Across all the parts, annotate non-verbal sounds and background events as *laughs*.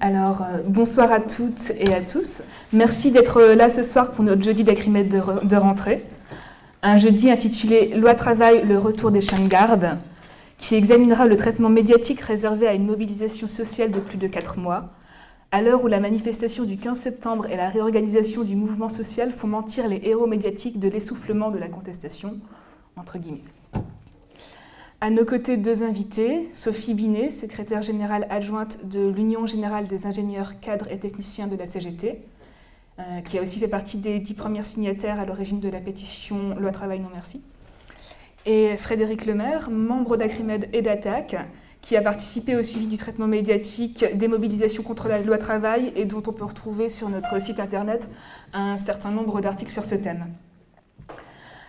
Alors, euh, bonsoir à toutes et à tous. Merci d'être là ce soir pour notre jeudi d'acrimède de, rentrée. Un jeudi intitulé Loi travail, le retour des chiens de garde, qui examinera le traitement médiatique réservé à une mobilisation sociale de plus de quatre mois, à l'heure où la manifestation du 15 septembre et la réorganisation du mouvement social font mentir les héros médiatiques de l'essoufflement de la contestation, entre guillemets. À nos côtés, deux invités, Sophie Binet, secrétaire générale adjointe de l'Union générale des ingénieurs, cadres et techniciens de la CGT, euh, qui a aussi fait partie des dix premières signataires à l'origine de la pétition Loi Travail non merci. Et Frédéric Lemaire, membre d'Acrimed et d'Attaque, qui a participé au suivi du traitement médiatique des mobilisations contre la loi Travail et dont on peut retrouver sur notre site internet un certain nombre d'articles sur ce thème.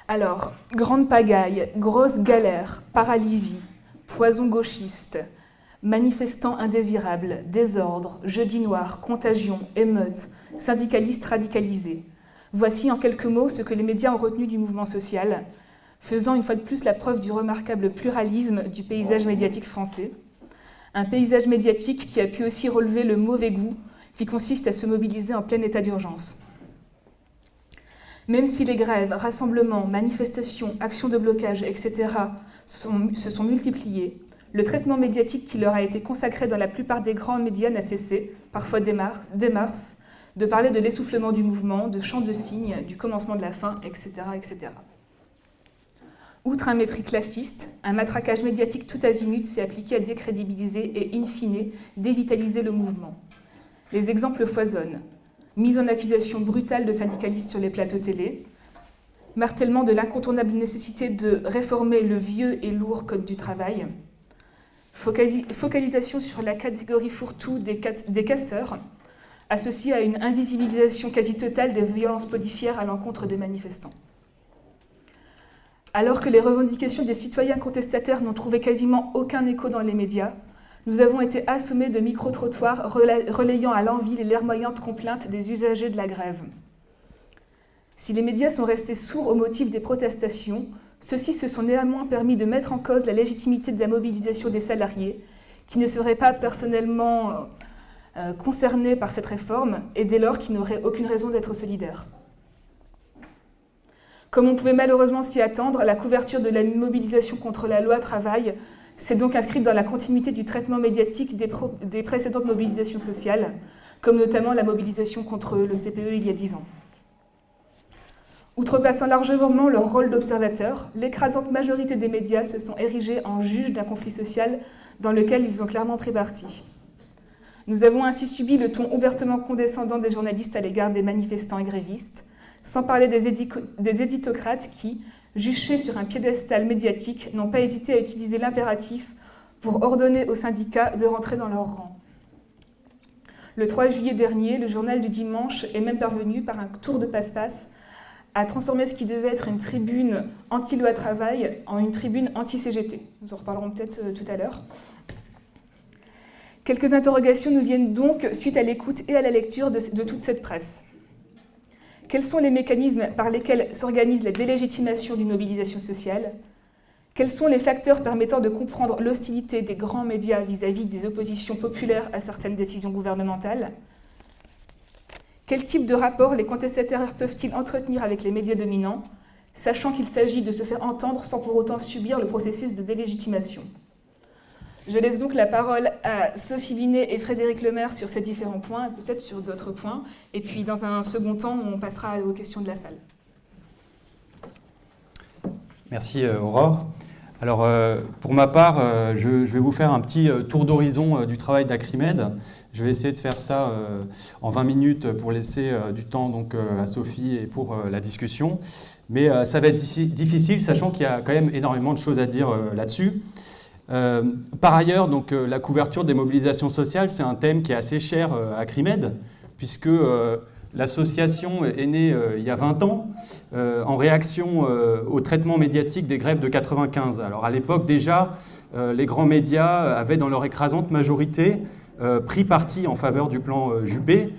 Alors, grande pagaille, grosse galère, paralysie, poison gauchiste, manifestants indésirables, désordre, jeudi noir, contagion, émeute, syndicalistes radicalisés. Voici en quelques mots ce que les médias ont retenu du mouvement social, faisant une fois de plus la preuve du remarquable pluralisme du paysage médiatique français. Un paysage médiatique qui a pu aussi relever le mauvais goût qui consiste à se mobiliser en plein état d'urgence. Même si les grèves, rassemblements, manifestations, actions de blocage, etc. se sont multipliées, le traitement médiatique qui leur a été consacré dans la plupart des grands médias n'a cessé, parfois dès mars, de parler de l'essoufflement du mouvement, de chants de signes, du commencement de la fin, etc., etc. Outre un mépris classiste, un matraquage médiatique tout azimut s'est appliqué à décrédibiliser et, in fine, dévitaliser le mouvement. Les exemples foisonnent mise en accusation brutale de syndicalistes sur les plateaux télé, martèlement de l'incontournable nécessité de réformer le vieux et lourd Code du travail, focalisation sur la catégorie fourre-tout des, casseurs, associée à une invisibilisation quasi totale des violences policières à l'encontre des manifestants. Alors que les revendications des citoyens contestataires n'ont trouvé quasiment aucun écho dans les médias, nous avons été assommés de micro-trottoirs relayant à l'envie les larmoyantes complaintes des usagers de la grève. Si les médias sont restés sourds au motif des protestations, ceux-ci se sont néanmoins permis de mettre en cause la légitimité de la mobilisation des salariés, qui ne seraient pas personnellement euh, euh, concernés par cette réforme et dès lors qui n'auraient aucune raison d'être solidaires. Comme on pouvait malheureusement s'y attendre, la couverture de la mobilisation contre la loi travail c'est donc inscrit dans la continuité du traitement médiatique des, précédentes mobilisations sociales, comme notamment la mobilisation contre le CPE il y a dix ans. Outrepassant largement leur rôle d'observateur, l'écrasante majorité des médias se sont érigés en juges d'un conflit social dans lequel ils ont clairement pris parti. Nous avons ainsi subi le ton ouvertement condescendant des journalistes à l'égard des manifestants et grévistes, sans parler des éditocrates qui, juchés sur un piédestal médiatique, n'ont pas hésité à utiliser l'impératif pour ordonner aux syndicats de rentrer dans leur rang. Le 3 juillet dernier, le journal du dimanche est même parvenu, par un tour de passe-passe, à transformer ce qui devait être une tribune anti-loi travail en une tribune anti-CGT. Nous en reparlerons peut-être euh, tout à l'heure. Quelques interrogations nous viennent donc suite à l'écoute et à la lecture de toute cette presse. Quels sont les mécanismes par lesquels s'organise la délégitimation d'une mobilisation sociale? Quels sont les facteurs permettant de comprendre l'hostilité des grands médias vis-à-vis des oppositions populaires à certaines décisions gouvernementales? Quel type de rapport les contestataires peuvent-ils entretenir avec les médias dominants, sachant qu'il s'agit de se faire entendre sans pour autant subir le processus de délégitimation? Je laisse donc la parole à Sophie Binet et Frédéric Lemaire sur ces différents points, peut-être sur d'autres points. Et puis, dans un second temps, on passera aux questions de la salle. Merci euh, Aurore. Alors, euh, pour ma part, euh, je, vais vous faire un petit tour d'horizon du travail d'Acrimed. Je vais essayer de faire ça en 20 minutes pour laisser du temps donc, à Sophie et pour la discussion. Mais ça va être difficile, sachant qu'il y a quand même énormément de choses à dire là-dessus. Euh, par ailleurs, donc, euh, la couverture des mobilisations sociales, c'est un thème qui est assez cher euh, à CRIMED, puisque l'association est née il y a 20 ans en réaction au traitement médiatique des grèves de 95. Alors à l'époque déjà, les grands médias avaient dans leur écrasante majorité pris parti en faveur du plan Juppé,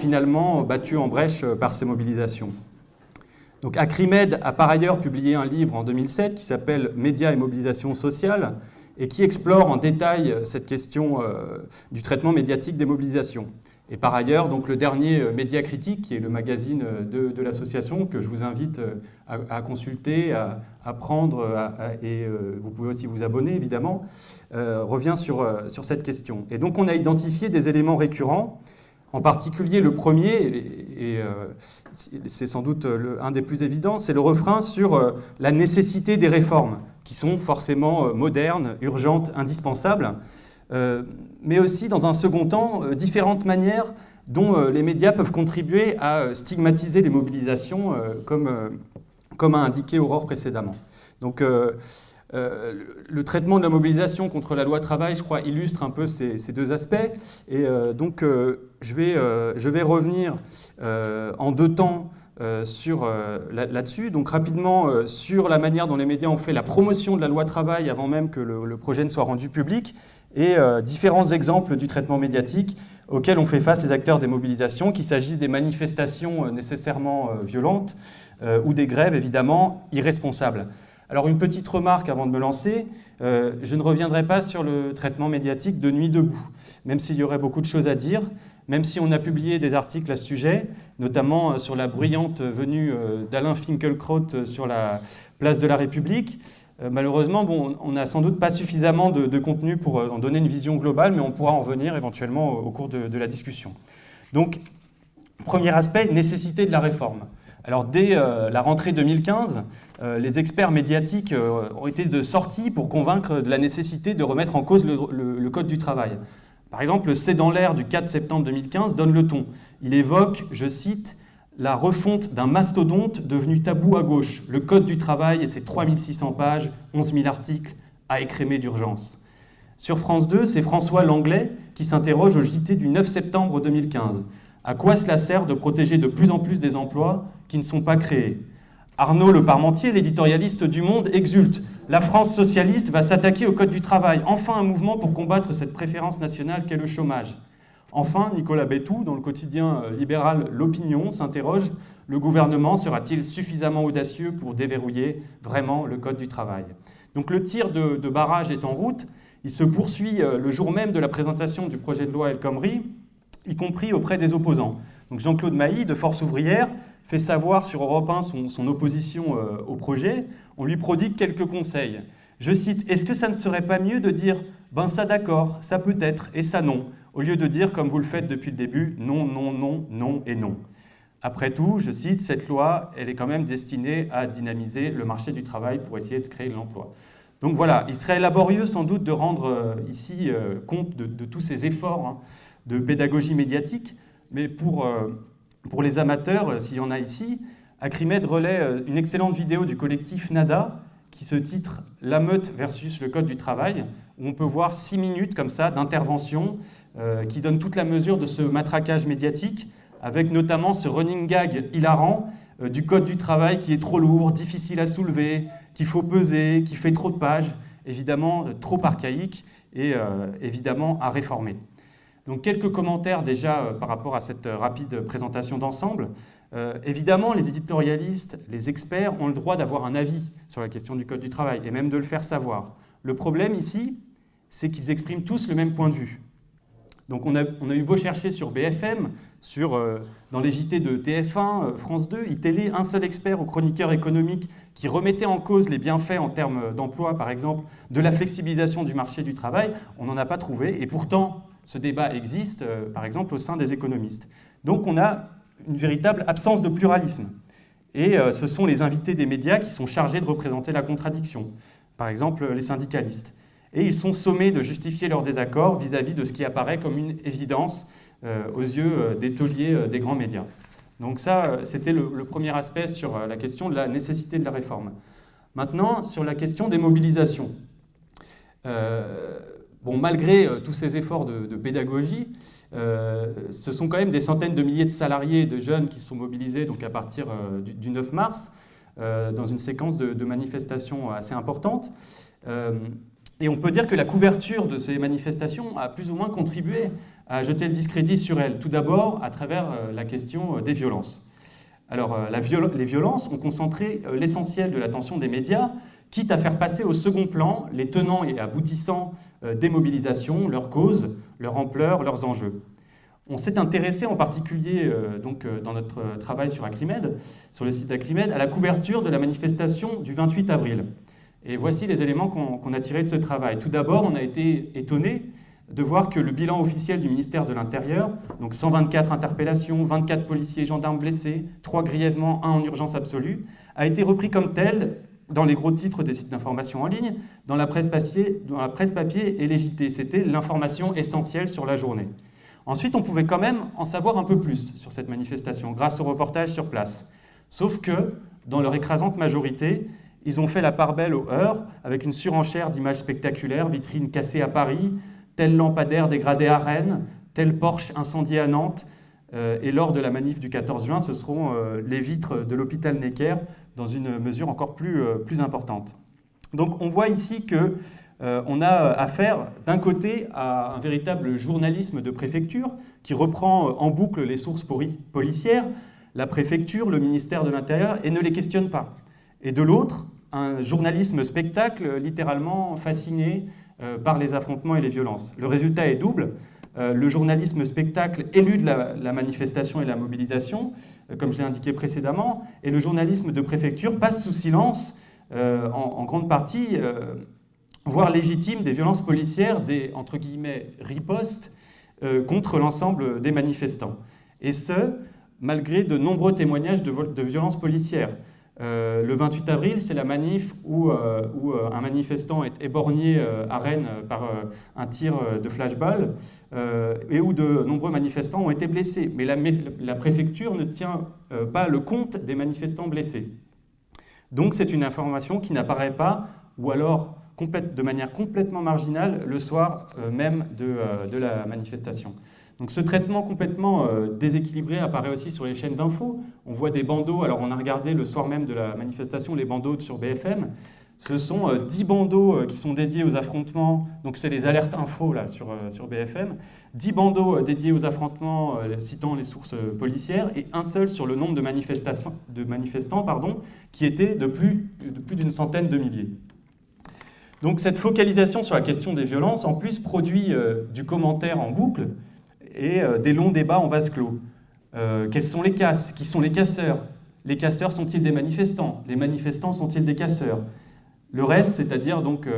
finalement battu en brèche par ces mobilisations. Donc Acrimed a par ailleurs publié un livre en 2007 qui s'appelle Médias et mobilisation sociale, et qui explore en détail cette question du traitement médiatique des mobilisations. Et par ailleurs, donc, le dernier Média Critique, qui est le magazine de, l'association, que je vous invite à, consulter, à, prendre, et vous pouvez aussi vous abonner évidemment, revient sur, sur cette question. Et donc on a identifié des éléments récurrents en particulier, le premier, et, euh, c'est sans doute un des plus évidents, c'est le refrain sur euh, la nécessité des réformes, qui sont forcément euh, modernes, urgentes, indispensables, mais aussi, dans un second temps, différentes manières dont les médias peuvent contribuer à stigmatiser les mobilisations, comme, comme a indiqué Aurore précédemment. Donc, euh, le traitement de la mobilisation contre la loi travail, je crois, illustre un peu ces, deux aspects. Et euh, donc, euh, je, vais, je vais revenir en deux temps sur là-dessus. donc, rapidement, sur la manière dont les médias ont fait la promotion de la loi travail avant même que le, projet ne soit rendu public, et différents exemples du traitement médiatique auxquels ont fait face les acteurs des mobilisations, qu'il s'agisse des manifestations nécessairement violentes ou des grèves, évidemment, irresponsables. Alors une petite remarque avant de me lancer, euh, je ne reviendrai pas sur le traitement médiatique de Nuit debout, même s'il y aurait beaucoup de choses à dire, même si on a publié des articles à ce sujet, notamment euh, sur la bruyante venue euh, d'Alain Finkielkraut sur la place de la République. Malheureusement, bon, on n'a sans doute pas suffisamment de, contenu pour en donner une vision globale, mais on pourra en revenir éventuellement au, cours de, de la discussion. Donc, premier aspect, nécessité de la réforme. Alors dès euh, la rentrée 2015, euh, les experts médiatiques euh, ont été de sortie pour convaincre de la nécessité de remettre en cause le, Code du travail. Par exemple, le C'est dans l'air du 4 septembre 2015 donne le ton. Il évoque, je cite, la refonte d'un mastodonte devenu tabou à gauche, le Code du travail et ses 3600 pages, 11 000 articles, à écrémer d'urgence. Sur France 2, c'est François Langlais qui s'interroge au JT du 9 septembre 2015. À quoi cela sert de protéger de plus en plus des emplois qui ne sont pas créés Arnaud Le Parmentier, l'éditorialiste du Monde, exulte. La France socialiste va s'attaquer au Code du travail. Enfin un mouvement pour combattre cette préférence nationale qu'est le chômage. Enfin, Nicolas Bétou, dans le quotidien euh, libéral L'Opinion, s'interroge le gouvernement sera-t-il suffisamment audacieux pour déverrouiller vraiment le Code du travail? Donc le tir de, barrage est en route. Il se poursuit euh, le jour même de la présentation du projet de loi El Khomri y compris auprès des opposants. Donc Jean-Claude Mailly, de Force ouvrière, fait savoir sur Europe 1 son, opposition euh, au projet. On lui prodigue quelques conseils. Je cite, « Est-ce que ça ne serait pas mieux de dire « ben ça d'accord, ça peut être et ça non », au lieu de dire, comme vous le faites depuis le début, « non, non, non, non et non ». Après tout, je cite, cette loi, elle est quand même destinée à dynamiser le marché du travail pour essayer de créer de l'emploi. Donc voilà, il serait laborieux sans doute de rendre euh, ici euh, compte de, tous ces efforts hein, de pédagogie médiatique, mais pour, pour les amateurs, euh, s'il y en a ici, Acrimed relaie euh, une excellente vidéo du collectif NADA qui se titre « La meute versus le code du travail », où on peut voir six minutes comme ça d'intervention qui donne toute la mesure de ce matraquage médiatique, avec notamment ce running gag hilarant du code du travail qui est trop lourd, difficile à soulever, qu'il faut peser, qui fait trop de pages, évidemment trop archaïque et évidemment à réformer. Donc quelques commentaires déjà euh, par rapport à cette euh, rapide présentation d'ensemble. Euh, évidemment, les éditorialistes, les experts ont le droit d'avoir un avis sur la question du Code du travail et même de le faire savoir. Le problème ici, c'est qu'ils expriment tous le même point de vue. Donc on a, eu beau chercher sur BFM, sur, dans les JT de TF1, France 2, iTélé, un seul expert ou chroniqueur économique qui remettait en cause les bienfaits en termes d'emploi, par exemple, de la flexibilisation du marché du travail, on n'en a pas trouvé. Et pourtant, ce débat existe, euh, par exemple, au sein des économistes. Donc on a une véritable absence de pluralisme. Et euh, ce sont les invités des médias qui sont chargés de représenter la contradiction, par exemple les syndicalistes. Et ils sont sommés de justifier leur désaccord vis-à-vis de ce qui apparaît comme une évidence euh, aux yeux des tauliers des grands médias. Donc ça, c'était le, le, premier aspect sur la question de la nécessité de la réforme. Maintenant, sur la question des mobilisations. Bon, malgré euh, tous ces efforts de, pédagogie, euh, ce sont quand même des centaines de milliers de salariés et de jeunes qui sont mobilisés donc à partir euh, du, 9 mars dans une séquence de, manifestations assez importante. et on peut dire que la couverture de ces manifestations a plus ou moins contribué à jeter le discrédit sur elles. Tout d'abord à travers la question des violences. Alors, les violences ont concentré l'essentiel de l'attention des médias, quitte à faire passer au second plan les tenants et aboutissants des mobilisations, leurs causes, leur ampleur, leurs enjeux. On s'est intéressé en particulier euh, donc, euh, dans notre travail sur Acrimed, sur le site d'Acrimed, à la couverture de la manifestation du 28 avril. Et voici les éléments qu'on a tirés de ce travail. Tout d'abord, on a été étonné de voir que le bilan officiel du ministère de l'Intérieur, donc 124 interpellations, 24 policiers et gendarmes blessés, 3 grièvement, 1 en urgence absolue, a été repris comme tel dans les gros titres des sites d'information en ligne, dans la presse papier, et les C'était l'information essentielle sur la journée. Ensuite, on pouvait quand même en savoir un peu plus sur cette manifestation grâce au reportage sur place. Sauf que, dans leur écrasante majorité, ils ont fait la part belle aux heures avec une surenchère d'images spectaculaires, vitrines cassées à Paris, tel lampadaire dégradé à Rennes, tel Porsche incendié à Nantes. Euh, et lors de la manif du 14 juin, ce seront euh, les vitres de l'hôpital Necker dans une mesure encore plus, euh, plus importante. Donc on voit ici que euh, on a euh, affaire d'un côté à un véritable journalisme de préfecture qui reprend en boucle les sources policières, la préfecture, le ministère de l'Intérieur, et ne les questionne pas. Et de l'autre, un journalisme spectacle littéralement fasciné par les affrontements et les violences. Le résultat est double. Le journalisme spectacle élude la, manifestation et la mobilisation, comme je l'ai indiqué précédemment, et le journalisme de préfecture passe sous silence, en, grande partie, voire légitime, des violences policières, des ripostes euh, contre l'ensemble des manifestants. Et ce, malgré de nombreux témoignages de, de violences policières. Euh, le 28 avril, c'est la manif où, euh, où un manifestant est éborgné à Rennes par un tir de flashball et où de nombreux manifestants ont été blessés. Mais la, préfecture ne tient pas le compte des manifestants blessés. Donc c'est une information qui n'apparaît pas, ou alors de manière complètement marginale le soir euh, même euh, de, la manifestation. Donc ce traitement complètement euh, déséquilibré apparaît aussi sur les chaînes d'infos. On voit des bandeaux, alors on a regardé le soir même de la manifestation les bandeaux sur BFM. Ce sont 10 bandeaux qui sont dédiés aux affrontements, donc c'est les alertes infos là, sur, sur BFM, 10 bandeaux dédiés aux affrontements citant les sources policières et un seul sur le nombre de, de manifestants pardon, qui était de plus d'une centaine de milliers. Donc cette focalisation sur la question des violences, en plus, produit euh, du commentaire en boucle et euh, des longs débats en vase clos. Euh, quels sont les casses Qui sont les casseurs? Les casseurs sont-ils des manifestants? Les manifestants sont-ils des casseurs? Le reste, c'est-à-dire donc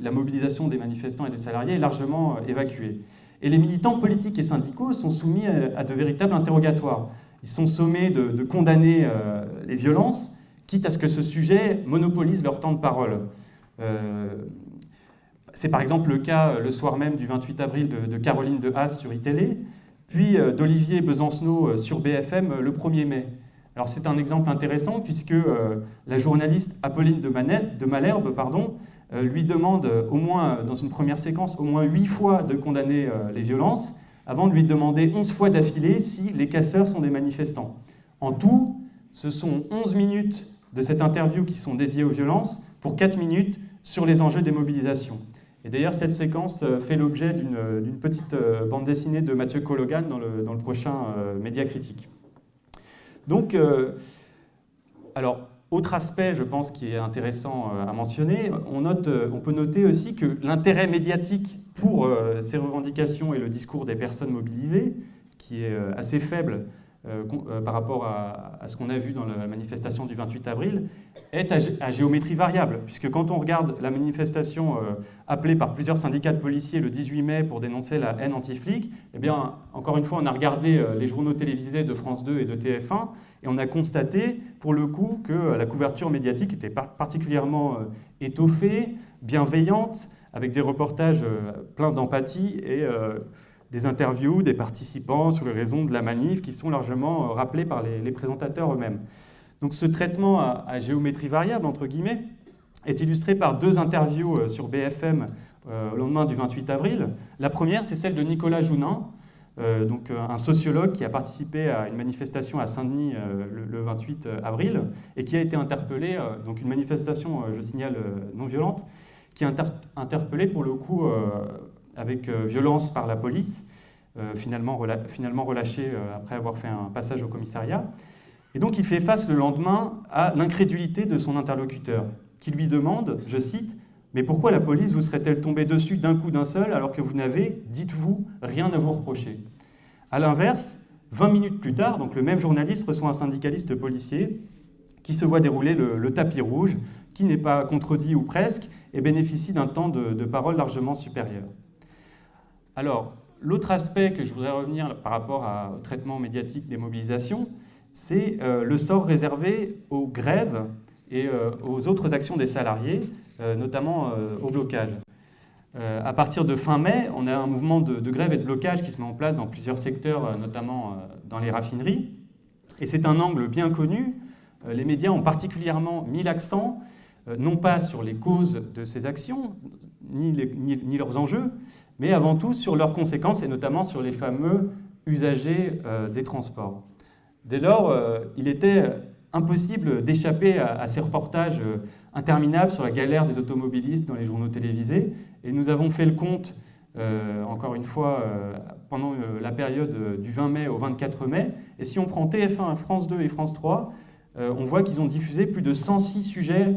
la mobilisation des manifestants et des salariés, est largement évacuée. Et les militants politiques et syndicaux sont soumis à, de véritables interrogatoires. Ils sont sommés de condamner les violences, quitte à ce que ce sujet monopolise leur temps de parole. Euh, c'est par exemple le cas euh, le soir même du 28 avril de, Caroline de Haas sur iTélé, puis euh, d'Olivier Besancenot sur BFM le 1er mai. Alors c'est un exemple intéressant puisque la journaliste Apolline de, de Malherbe pardon, lui demande au moins, dans une première séquence, au moins huit fois de condamner les violences, avant de lui demander 11 fois d'affilée si les casseurs sont des manifestants. En tout, ce sont 11 minutes de cette interview qui sont dédiées aux violences pour 4 minutes sur les enjeux des mobilisations. Et d'ailleurs, cette séquence euh, fait l'objet d'une petite euh, bande dessinée de Mathieu Cologan dans le, prochain euh, Média Critique. Donc, alors, autre aspect, je pense, qui est intéressant à mentionner, on, peut noter aussi que l'intérêt médiatique pour ces revendications et le discours des personnes mobilisées, qui est assez faible euh, euh, par rapport à, ce qu'on a vu dans la manifestation du 28 avril, est à, géométrie variable, puisque quand on regarde la manifestation euh, appelée par plusieurs syndicats de policiers le 18 mai pour dénoncer la haine anti-flic, eh bien, encore une fois, on a regardé les journaux télévisés de France 2 et de TF1, et on a constaté, pour le coup, que la couverture médiatique était particulièrement étoffée, bienveillante, avec des reportages pleins d'empathie et des interviews des participants sur les raisons de la manif qui sont largement euh, rappelées par les, présentateurs eux-mêmes. Donc ce traitement à, géométrie variable, entre guillemets, est illustré par deux interviews euh, sur BFM euh, au lendemain du 28 avril. La première, c'est celle de Nicolas Jounin, donc un sociologue qui a participé à une manifestation à Saint-Denis le, 28 avril et qui a été interpellé, donc une manifestation, je signale, non violente, qui a interpellé pour le coup avec euh, violence par la police, euh, finalement, relâché euh, après avoir fait un passage au commissariat. Et donc il fait face le lendemain à l'incrédulité de son interlocuteur, qui lui demande, je cite, Mais pourquoi la police vous serait-elle tombée dessus d'un coup d'un seul alors que vous n'avez, dites-vous, rien à vous reprocher? A l'inverse, 20 minutes plus tard, donc le même journaliste reçoit un syndicaliste policier qui se voit dérouler le, tapis rouge, qui n'est pas contredit ou presque, et bénéficie d'un temps de parole largement supérieur. Alors, l'autre aspect que je voudrais revenir par rapport au traitement médiatique des mobilisations, c'est euh, le sort réservé aux grèves et euh, aux autres actions des salariés, euh, notamment au blocage. à partir de fin mai, on a un mouvement de, grève et de blocage qui se met en place dans plusieurs secteurs, notamment dans les raffineries. Et c'est un angle bien connu. les médias ont particulièrement mis l'accent, non pas sur les causes de ces actions, ni, leurs enjeux, mais avant tout sur leurs conséquences, et notamment sur les fameux usagers des transports. Dès lors, euh, il était impossible d'échapper à, ces reportages euh, interminables sur la galère des automobilistes dans les journaux télévisés. Et nous avons fait le compte, euh, encore une fois, pendant la période du 20 mai au 24 mai. Et si on prend TF1, France 2 et France 3, on voit qu'ils ont diffusé plus de 106 sujets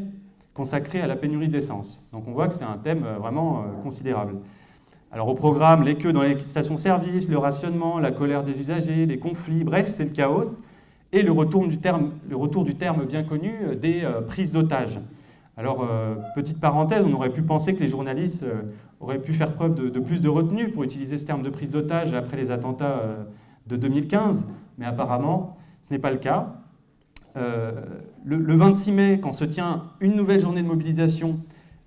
consacrés à la pénurie d'essence. Donc on voit que c'est un thème vraiment considérable. Alors au programme, les queues dans les stations-service, le rationnement, la colère des usagers, les conflits, bref, c'est le chaos. Et le retour du terme, bien connu euh, des euh, prises d'otages. Alors, euh, petite parenthèse, on aurait pu penser que les journalistes auraient pu faire preuve de, plus de retenue pour utiliser ce terme de prise d'otage après les attentats de 2015, mais apparemment, ce n'est pas le cas. Le, 26 mai, quand se tient une nouvelle journée de mobilisation,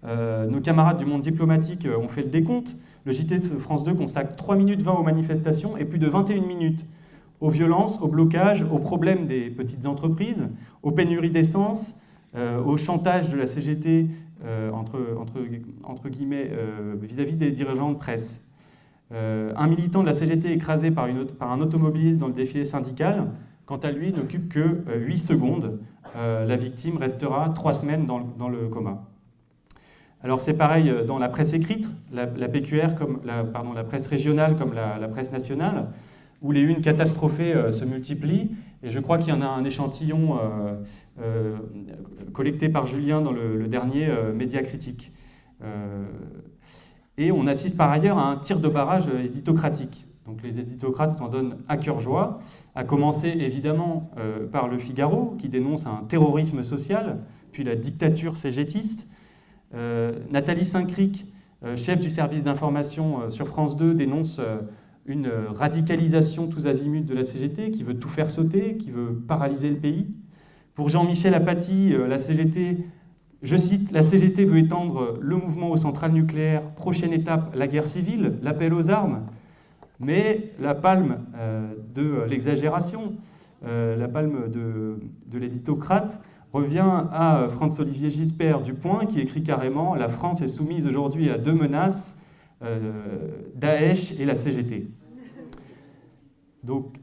nos camarades du monde diplomatique ont fait le décompte. Le JT France 2 constate 3 minutes 20 aux manifestations et plus de 21 minutes aux violences, au blocage, aux problèmes des petites entreprises, aux pénuries d'essence, euh, au chantage de la CGT euh, entre, guillemets euh, vis-à-vis des dirigeants de presse. un militant de la CGT écrasé par, un automobiliste dans le défilé syndical, quant à lui, n'occupe que 8 secondes. la victime restera 3 semaines dans le coma. Alors c'est pareil euh, dans la presse écrite, la, PQR comme la, presse régionale comme la, presse nationale, où les unes catastrophées euh, se multiplient. Et je crois qu'il y en a un échantillon euh, collecté par Julien dans le, dernier Média Critique. et on assiste par ailleurs à un tir de barrage éditocratique. Donc les éditocrates s'en donnent à cœur joie, à commencer évidemment par Le Figaro, qui dénonce un terrorisme social, puis la dictature cégétiste, Nathalie Saint-Cric, euh, chef du service d'information euh, sur France 2, dénonce une radicalisation tous azimuts de la CGT qui veut tout faire sauter, qui veut paralyser le pays. Pour Jean-Michel Apathy, la CGT, je cite, la CGT veut étendre le mouvement aux centrales nucléaires, prochaine étape, la guerre civile, l'appel aux armes. Mais la palme de l'exagération, la palme de, de l'éditocrate, revient à François-Olivier Gisbert du Point qui écrit carrément « La France est soumise aujourd'hui à deux menaces, euh, Daesh et la CGT ». Donc,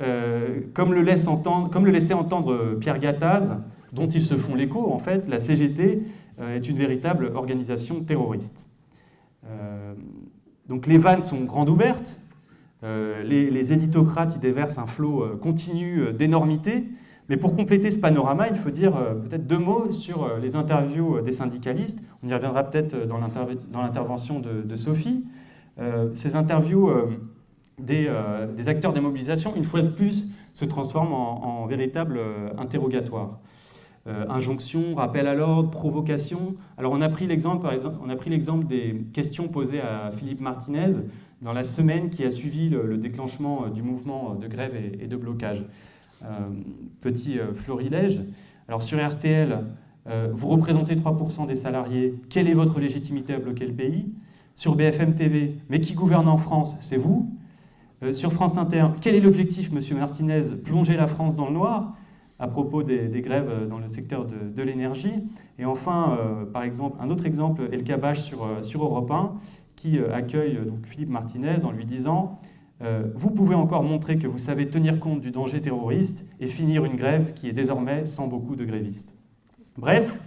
euh, comme, le laisse entendre, comme le laissait entendre Pierre Gattaz, dont ils se font l'écho, en fait, la CGT euh, est une véritable organisation terroriste. donc les vannes sont grandes ouvertes, les, les, éditocrates y déversent un flot continu d'énormité, mais pour compléter ce panorama, il faut dire euh, peut-être deux mots sur euh, les interviews euh, des syndicalistes. On y reviendra peut-être dans l'intervention de, Sophie. ces interviews des, acteurs des mobilisations, une fois de plus, se transforment en, en véritable interrogatoire. injonction, rappel à l'ordre, provocation. Alors on a pris l'exemple, des questions posées à Philippe Martinez dans la semaine qui a suivi le, déclenchement du mouvement de grève et de blocage. Euh, petit euh, florilège. Alors sur RTL, euh, vous représentez 3% des salariés, quelle est votre légitimité à bloquer le pays? Sur BFM TV, mais qui gouverne en France? C'est vous. Sur France Inter, quel est l'objectif, Monsieur Martinez Plonger la France dans le noir? À propos des, grèves dans le secteur de, l'énergie. Et enfin, par exemple, un autre exemple El Kabash sur, sur Europe 1, qui accueille donc, Philippe Martinez en lui disant euh, vous pouvez encore montrer que vous savez tenir compte du danger terroriste et finir une grève qui est désormais sans beaucoup de grévistes. Bref,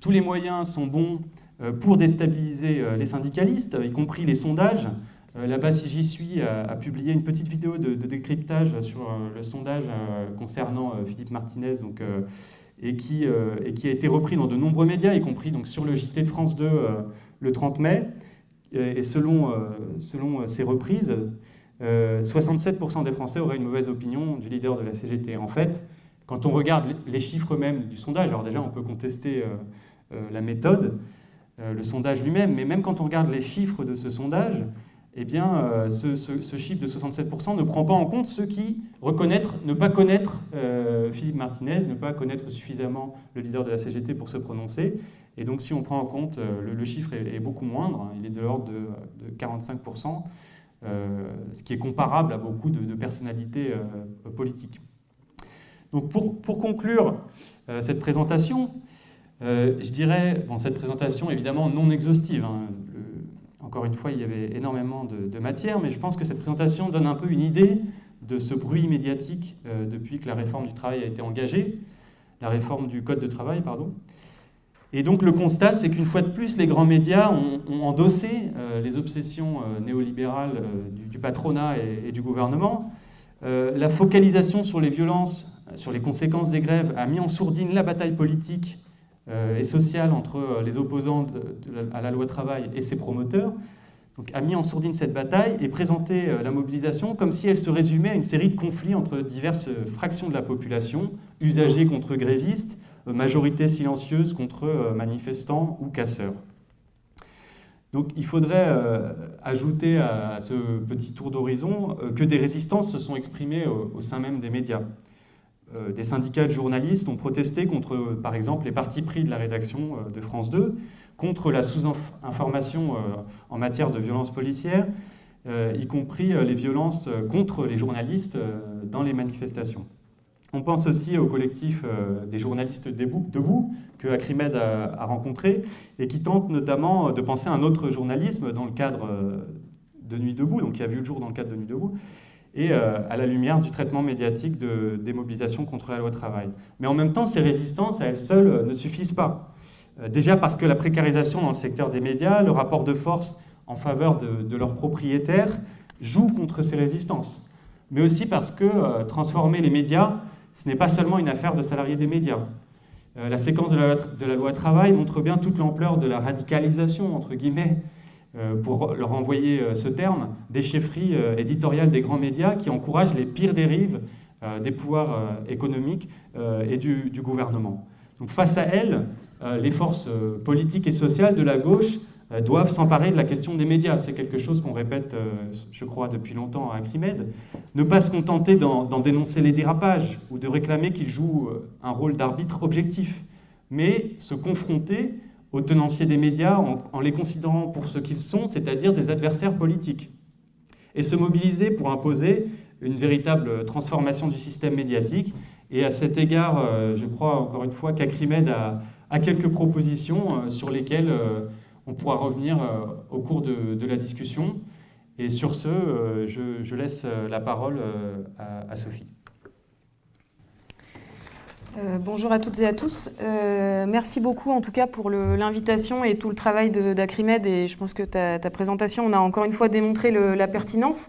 tous les moyens sont bons euh, pour déstabiliser euh, les syndicalistes, y compris les sondages. Là-bas, si j'y suis, a, publié une petite vidéo de, décryptage sur le sondage concernant Philippe Martinez, donc, et, qui, et qui a été repris dans de nombreux médias, y compris donc, sur le JT de France 2 le 30 mai. Et selon, selon ces reprises, 67% des Français auraient une mauvaise opinion du leader de la CGT. En fait, quand on regarde les chiffres même du sondage, alors déjà on peut contester la méthode, euh, le sondage lui-même, mais même quand on regarde les chiffres de ce sondage, eh bien, euh, ce, chiffre de 67% ne prend pas en compte ceux qui reconnaître, ne pas connaître euh, Philippe Martinez, ne pas connaître suffisamment le leader de la CGT pour se prononcer. Et donc, si on prend en compte, le, chiffre est, beaucoup moindre, il est de l'ordre de, 45%, ce qui est comparable à beaucoup de, personnalités politiques. Donc, pour, pour conclure cette présentation, euh, je dirais, bon, cette présentation évidemment non exhaustive, hein, encore une fois il y avait énormément de, matière, mais je pense que cette présentation donne un peu une idée de ce bruit médiatique euh, depuis que la réforme du travail a été engagée, la réforme du Code de travail, pardon. Et donc le constat, c'est qu'une fois de plus, les grands médias ont, endossé euh, les obsessions néolibérales du, patronat et, du gouvernement. la focalisation sur les violences, sur les conséquences des grèves, a mis en sourdine la bataille politique euh, et sociale entre euh, les opposants à la loi travail et ses promoteurs, donc, a mis en sourdine cette bataille et présenté euh, la mobilisation comme si elle se résumait à une série de conflits entre diverses fractions de la population, usagers contre grévistes, majorité silencieuse contre manifestants ou casseurs. Donc il faudrait ajouter à ce petit tour d'horizon que des résistances se sont exprimées au sein même des médias. Euh, des syndicats de journalistes ont protesté contre, par exemple, les partis pris de la rédaction euh, de France 2, contre la sous-information euh, en matière de violences policières, y compris les violences contre les journalistes dans les manifestations. On pense aussi au collectif des journalistes debout que Acrimed a rencontré et qui tente notamment de penser à un autre journalisme dans le cadre de Nuit debout, donc qui a vu le jour dans le cadre de Nuit debout, et euh, à la lumière du traitement médiatique de démobilisation contre la loi travail. Mais en même temps, ces résistances à elles seules euh, ne suffisent pas. Euh, déjà parce que la précarisation dans le secteur des médias, le rapport de force en faveur de, leurs propriétaires joue contre ces résistances. Mais aussi parce que transformer les médias, ce n'est pas seulement une affaire de salariés des médias. la séquence de la, de loi travail montre bien toute l'ampleur de la radicalisation, entre guillemets, euh, pour leur envoyer euh, ce terme, des chefferies euh, éditoriales des grands médias qui encouragent les pires dérives des pouvoirs économiques et du, gouvernement. Donc face à elles, les forces politiques et sociales de la gauche doivent s'emparer de la question des médias. C'est quelque chose qu'on répète, je crois, depuis longtemps à Acrimed. Ne pas se contenter d'en dénoncer les dérapages ou de réclamer qu'ils jouent un rôle d'arbitre objectif, mais se confronter aux tenanciers des médias en, les considérant pour ce qu'ils sont, c'est-à-dire des adversaires politiques, et se mobiliser pour imposer une véritable transformation du système médiatique. Et à cet égard, euh, je crois encore une fois qu'Acrimed a, a, quelques propositions euh, sur lesquelles euh, on pourra revenir au cours de, la discussion. Et sur ce, je, laisse la parole à Sophie. Euh, bonjour à toutes et à tous. Euh, merci beaucoup en tout cas pour l'invitation et tout le travail d'Acrimed et je pense que ta, présentation, on a encore une fois démontré la pertinence.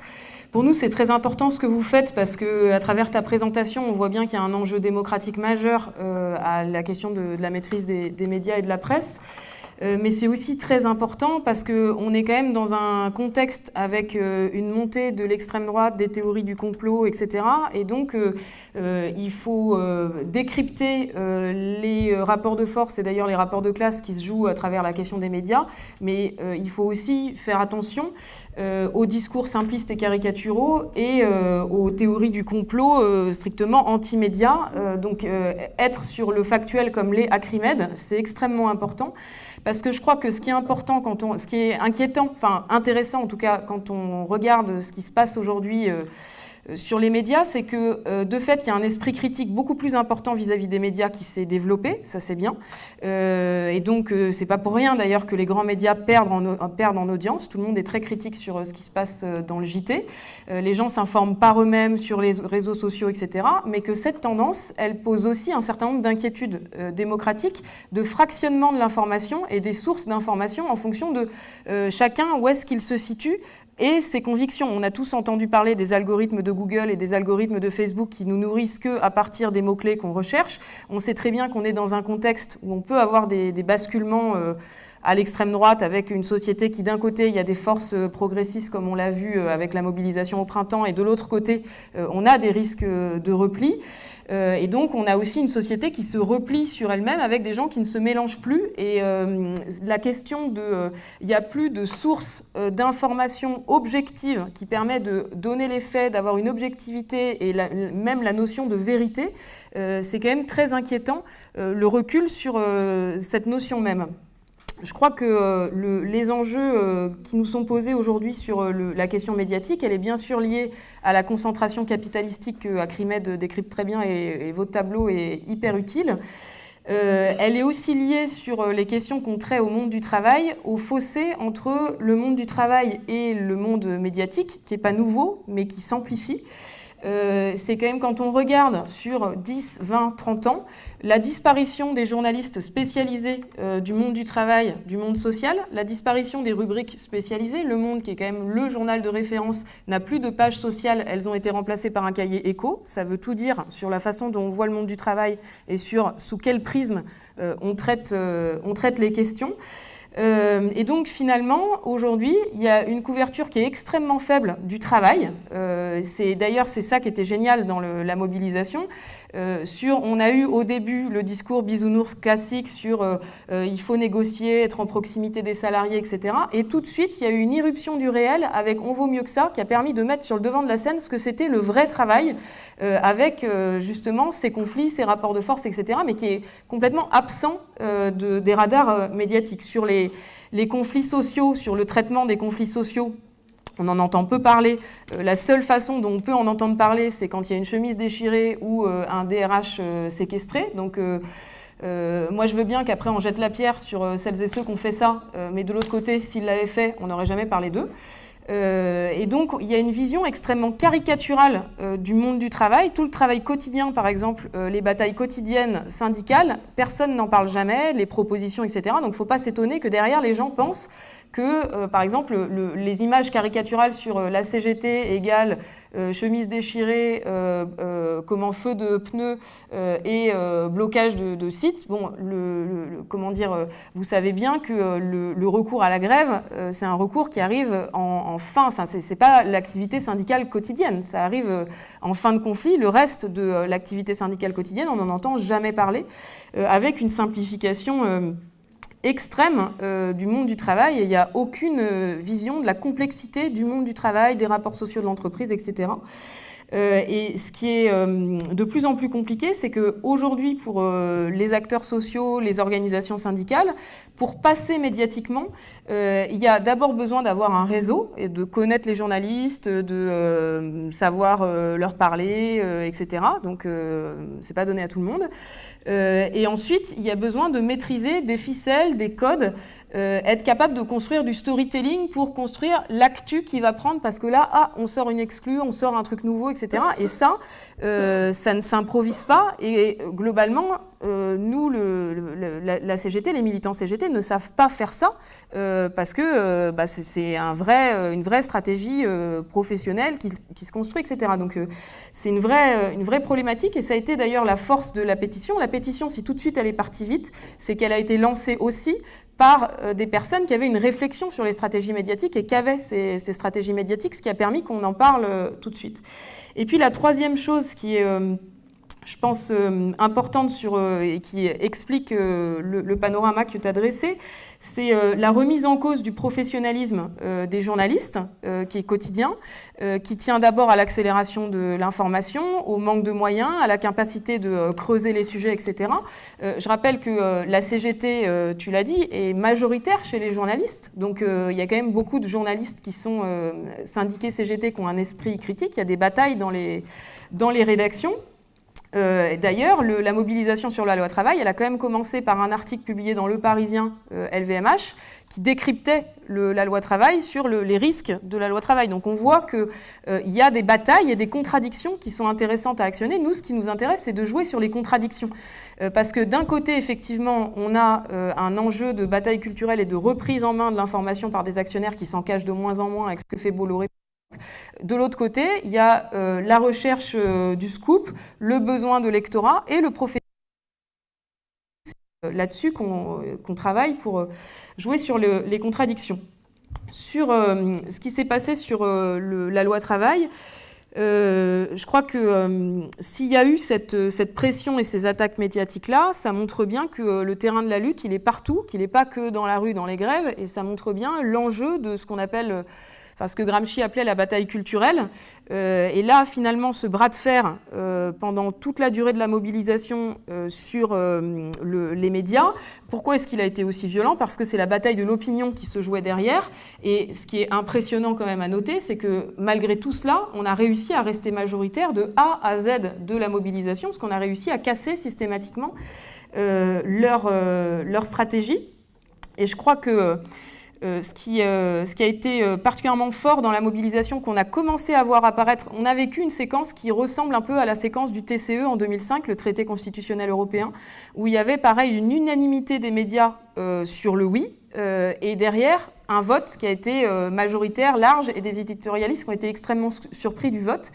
Pour nous, c'est très important ce que vous faites parce que à travers ta présentation, on voit bien qu'il y a un enjeu démocratique majeur euh, à la question de, la maîtrise des, médias et de la presse. Euh, mais c'est aussi très important parce qu'on est quand même dans un contexte avec euh, une montée de l'extrême droite, des théories du complot, etc. Et donc, euh, il faut décrypter les rapports de force et d'ailleurs les rapports de classe qui se jouent à travers la question des médias, mais il faut aussi faire attention aux discours simplistes et caricaturaux et aux théories du complot strictement anti-médias. donc, être sur le factuel comme les Acrimed, c'est extrêmement important. Parce que je crois que ce qui est important, quand on, ce qui est inquiétant, enfin intéressant en tout cas, quand on regarde ce qui se passe aujourd'hui euh, sur les médias, c'est que euh, de fait, il y a un esprit critique beaucoup plus important vis-à-vis des médias qui s'est développé, ça c'est bien. Euh, et donc, c'est pas pour rien d'ailleurs que les grands médias perdent en, perdent en audience. Tout le monde est très critique sur ce qui se passe dans le JT. les gens s'informent par eux-mêmes sur les réseaux sociaux, etc. Mais que cette tendance, elle pose aussi un certain nombre d'inquiétudes démocratiques, de fractionnement de l'information et des sources d'information en fonction de chacun où est-ce qu'il se situe et ses convictions. On a tous entendu parler des algorithmes de Google et des algorithmes de Facebook qui nous nourrissent que à partir des mots-clés qu'on recherche. On sait très bien qu'on est dans un contexte où on peut avoir des, basculements euh, à l'extrême droite avec une société qui d'un côté il y a des forces euh, progressistes comme on l'a vu euh, avec la mobilisation au printemps et de l'autre côté on a des risques de repli. Euh, et donc, on a aussi une société qui se replie sur elle-même avec des gens qui ne se mélangent plus. Et euh, la question de... Euh, il n'y a plus de source d'information objective qui permet de donner les faits, d'avoir une objectivité et même la notion de vérité. C'est quand même très inquiétant, le recul sur cette notion même. Je crois que euh, les enjeux euh, qui nous sont posés aujourd'hui sur euh, la question médiatique, elle est bien sûr liée à la concentration capitalistique que Acrimed décrypte très bien et, votre tableau est hyper utile. elle est aussi liée sur les questions qu'on traite au monde du travail, au fossé entre le monde du travail et le monde médiatique, qui n'est pas nouveau, mais qui s'amplifie. Euh, c'est quand même quand on regarde sur 10, 20, 30 ans, la disparition des journalistes spécialisés euh, du monde du travail, du monde social, la disparition des rubriques spécialisées, Le Monde, qui est quand même le journal de référence, n'a plus de pages sociales, elles ont été remplacées par un cahier éco. Ça veut tout dire sur la façon dont on voit le monde du travail et sur sous quel prisme euh, on, traite, on traite les questions. Euh, et donc finalement, aujourd'hui, il y a une couverture qui est extrêmement faible du travail. Euh, D'ailleurs, c'est ça qui était génial dans la mobilisation. Euh, on a eu au début le discours bisounours classique sur euh, euh, il faut négocier, être en proximité des salariés, etc. Et tout de suite, il y a eu une irruption du réel avec On vaut mieux que ça, qui a permis de mettre sur le devant de la scène ce que c'était le vrai travail, avec justement ces conflits, ces rapports de force, etc., mais qui est complètement absent de, des radars médiatiques. Sur les conflits sociaux, sur le traitement des conflits sociaux, on en entend peu parler. Euh, la seule façon dont on peut en entendre parler, c'est quand il y a une chemise déchirée ou euh, un DRH euh, séquestré. Donc, moi, je veux bien qu'après, on jette la pierre sur celles et ceux qui ont fait ça. mais de l'autre côté, s'ils l'avaient fait, on n'aurait jamais parlé d'eux. et donc, il y a une vision extrêmement caricaturale du monde du travail. Tout le travail quotidien, par exemple, les batailles quotidiennes syndicales, personne n'en parle jamais, les propositions, etc. Donc, il ne faut pas s'étonner que derrière, les gens pensent que, euh, par exemple, les images caricaturales sur euh, la CGT égale euh, chemise déchirée, comment feu de pneus et blocage de, sites. Bon, le, comment dire, vous savez bien que le, recours à la grève, c'est un recours qui arrive en, fin, enfin, c'est pas l'activité syndicale quotidienne, ça arrive en fin de conflit. Le reste de l'activité syndicale quotidienne, on n'en entend jamais parler, avec une simplification extrême euh, du monde du travail il n'y a aucune euh, vision de la complexité du monde du travail, des rapports sociaux de l'entreprise, etc. Euh, et ce qui est de plus en plus compliqué, c'est qu'aujourd'hui, pour les acteurs sociaux, les organisations syndicales, pour passer médiatiquement, il y a d'abord besoin d'avoir un réseau et de connaître les journalistes, de savoir leur parler, etc. Donc, c'est pas donné à tout le monde. Euh, et ensuite, il y a besoin de maîtriser des ficelles, des codes, euh, être capable de construire du storytelling pour construire l'actu qui va prendre, parce que là, ah, on sort une exclue, on sort un truc nouveau, etc. Et ça, euh, ça ne s'improvise pas. Et globalement, nous, le, la, CGT, les militants CGT ne savent pas faire ça, parce que bah, c'est un vrai, une vraie stratégie professionnelle qui, qui, se construit, etc. Donc c'est une vraie, une vraie problématique, et ça a été d'ailleurs la force de la pétition. La pétition, si tout de suite elle est partie vite, c'est qu'elle a été lancée aussi par euh, des personnes qui avaient une réflexion sur les stratégies médiatiques et qui avaient ces, stratégies médiatiques, ce qui a permis qu'on en parle euh, tout de suite. Et puis la troisième chose qui est euh, je pense, euh, importante sur, euh, et qui explique euh, le, panorama que tu as dressé, c'est la remise en cause du professionnalisme des journalistes, qui est quotidien, qui tient d'abord à l'accélération de l'information, au manque de moyens, à la capacité de creuser les sujets, etc. je rappelle que la CGT, tu l'as dit, est majoritaire chez les journalistes. Donc il y a quand même beaucoup de journalistes qui sont syndiqués CGT, qui ont un esprit critique. Il y a des batailles dans les, dans les rédactions. D'ailleurs, la mobilisation sur la loi travail, elle a quand même commencé par un article publié dans Le Parisien LVMH qui décryptait la loi travail sur les risques de la loi travail. Donc on voit qu'il y a des batailles et des contradictions qui sont intéressantes à actionner. Nous, ce qui nous intéresse, c'est de jouer sur les contradictions. parce que d'un côté, effectivement, on a un enjeu de bataille culturelle et de reprise en main de l'information par des actionnaires qui s'en cachent de moins en moins avec ce que fait Bolloré de l'autre côté, il y a euh, la recherche euh, du scoop, le besoin de lectorat et le professionnel. là-dessus qu'on travaille pour jouer sur les contradictions. Sur euh, ce qui s'est passé sur la loi travail, je crois que s'il y a eu cette, pression et ces attaques médiatiques-là, ça montre bien que le terrain de la lutte, il est partout, qu'il n'est pas que dans la rue, dans les grèves, et ça montre bien l'enjeu de ce qu'on appelle enfin ce que Gramsci appelait la bataille culturelle. Euh, et là, finalement, ce bras de fer euh, pendant toute la durée de la mobilisation euh, sur les médias, pourquoi est-ce qu'il a été aussi violent? Parce que c'est la bataille de l'opinion qui se jouait derrière. Et ce qui est impressionnant quand même à noter, c'est que malgré tout cela, on a réussi à rester majoritaire de A à Z de la mobilisation, parce qu'on a réussi à casser systématiquement leur, leur stratégie. Et je crois que euh, ce, qui, euh, ce, qui, a été euh, particulièrement fort dans la mobilisation qu'on a commencé à voir apparaître, on a vécu une séquence qui ressemble un peu à la séquence du TCE en 2005, le traité constitutionnel européen, où il y avait pareil une unanimité des médias sur le oui, et derrière un vote qui a été majoritaire, large, et des éditorialistes qui ont été extrêmement surpris du vote.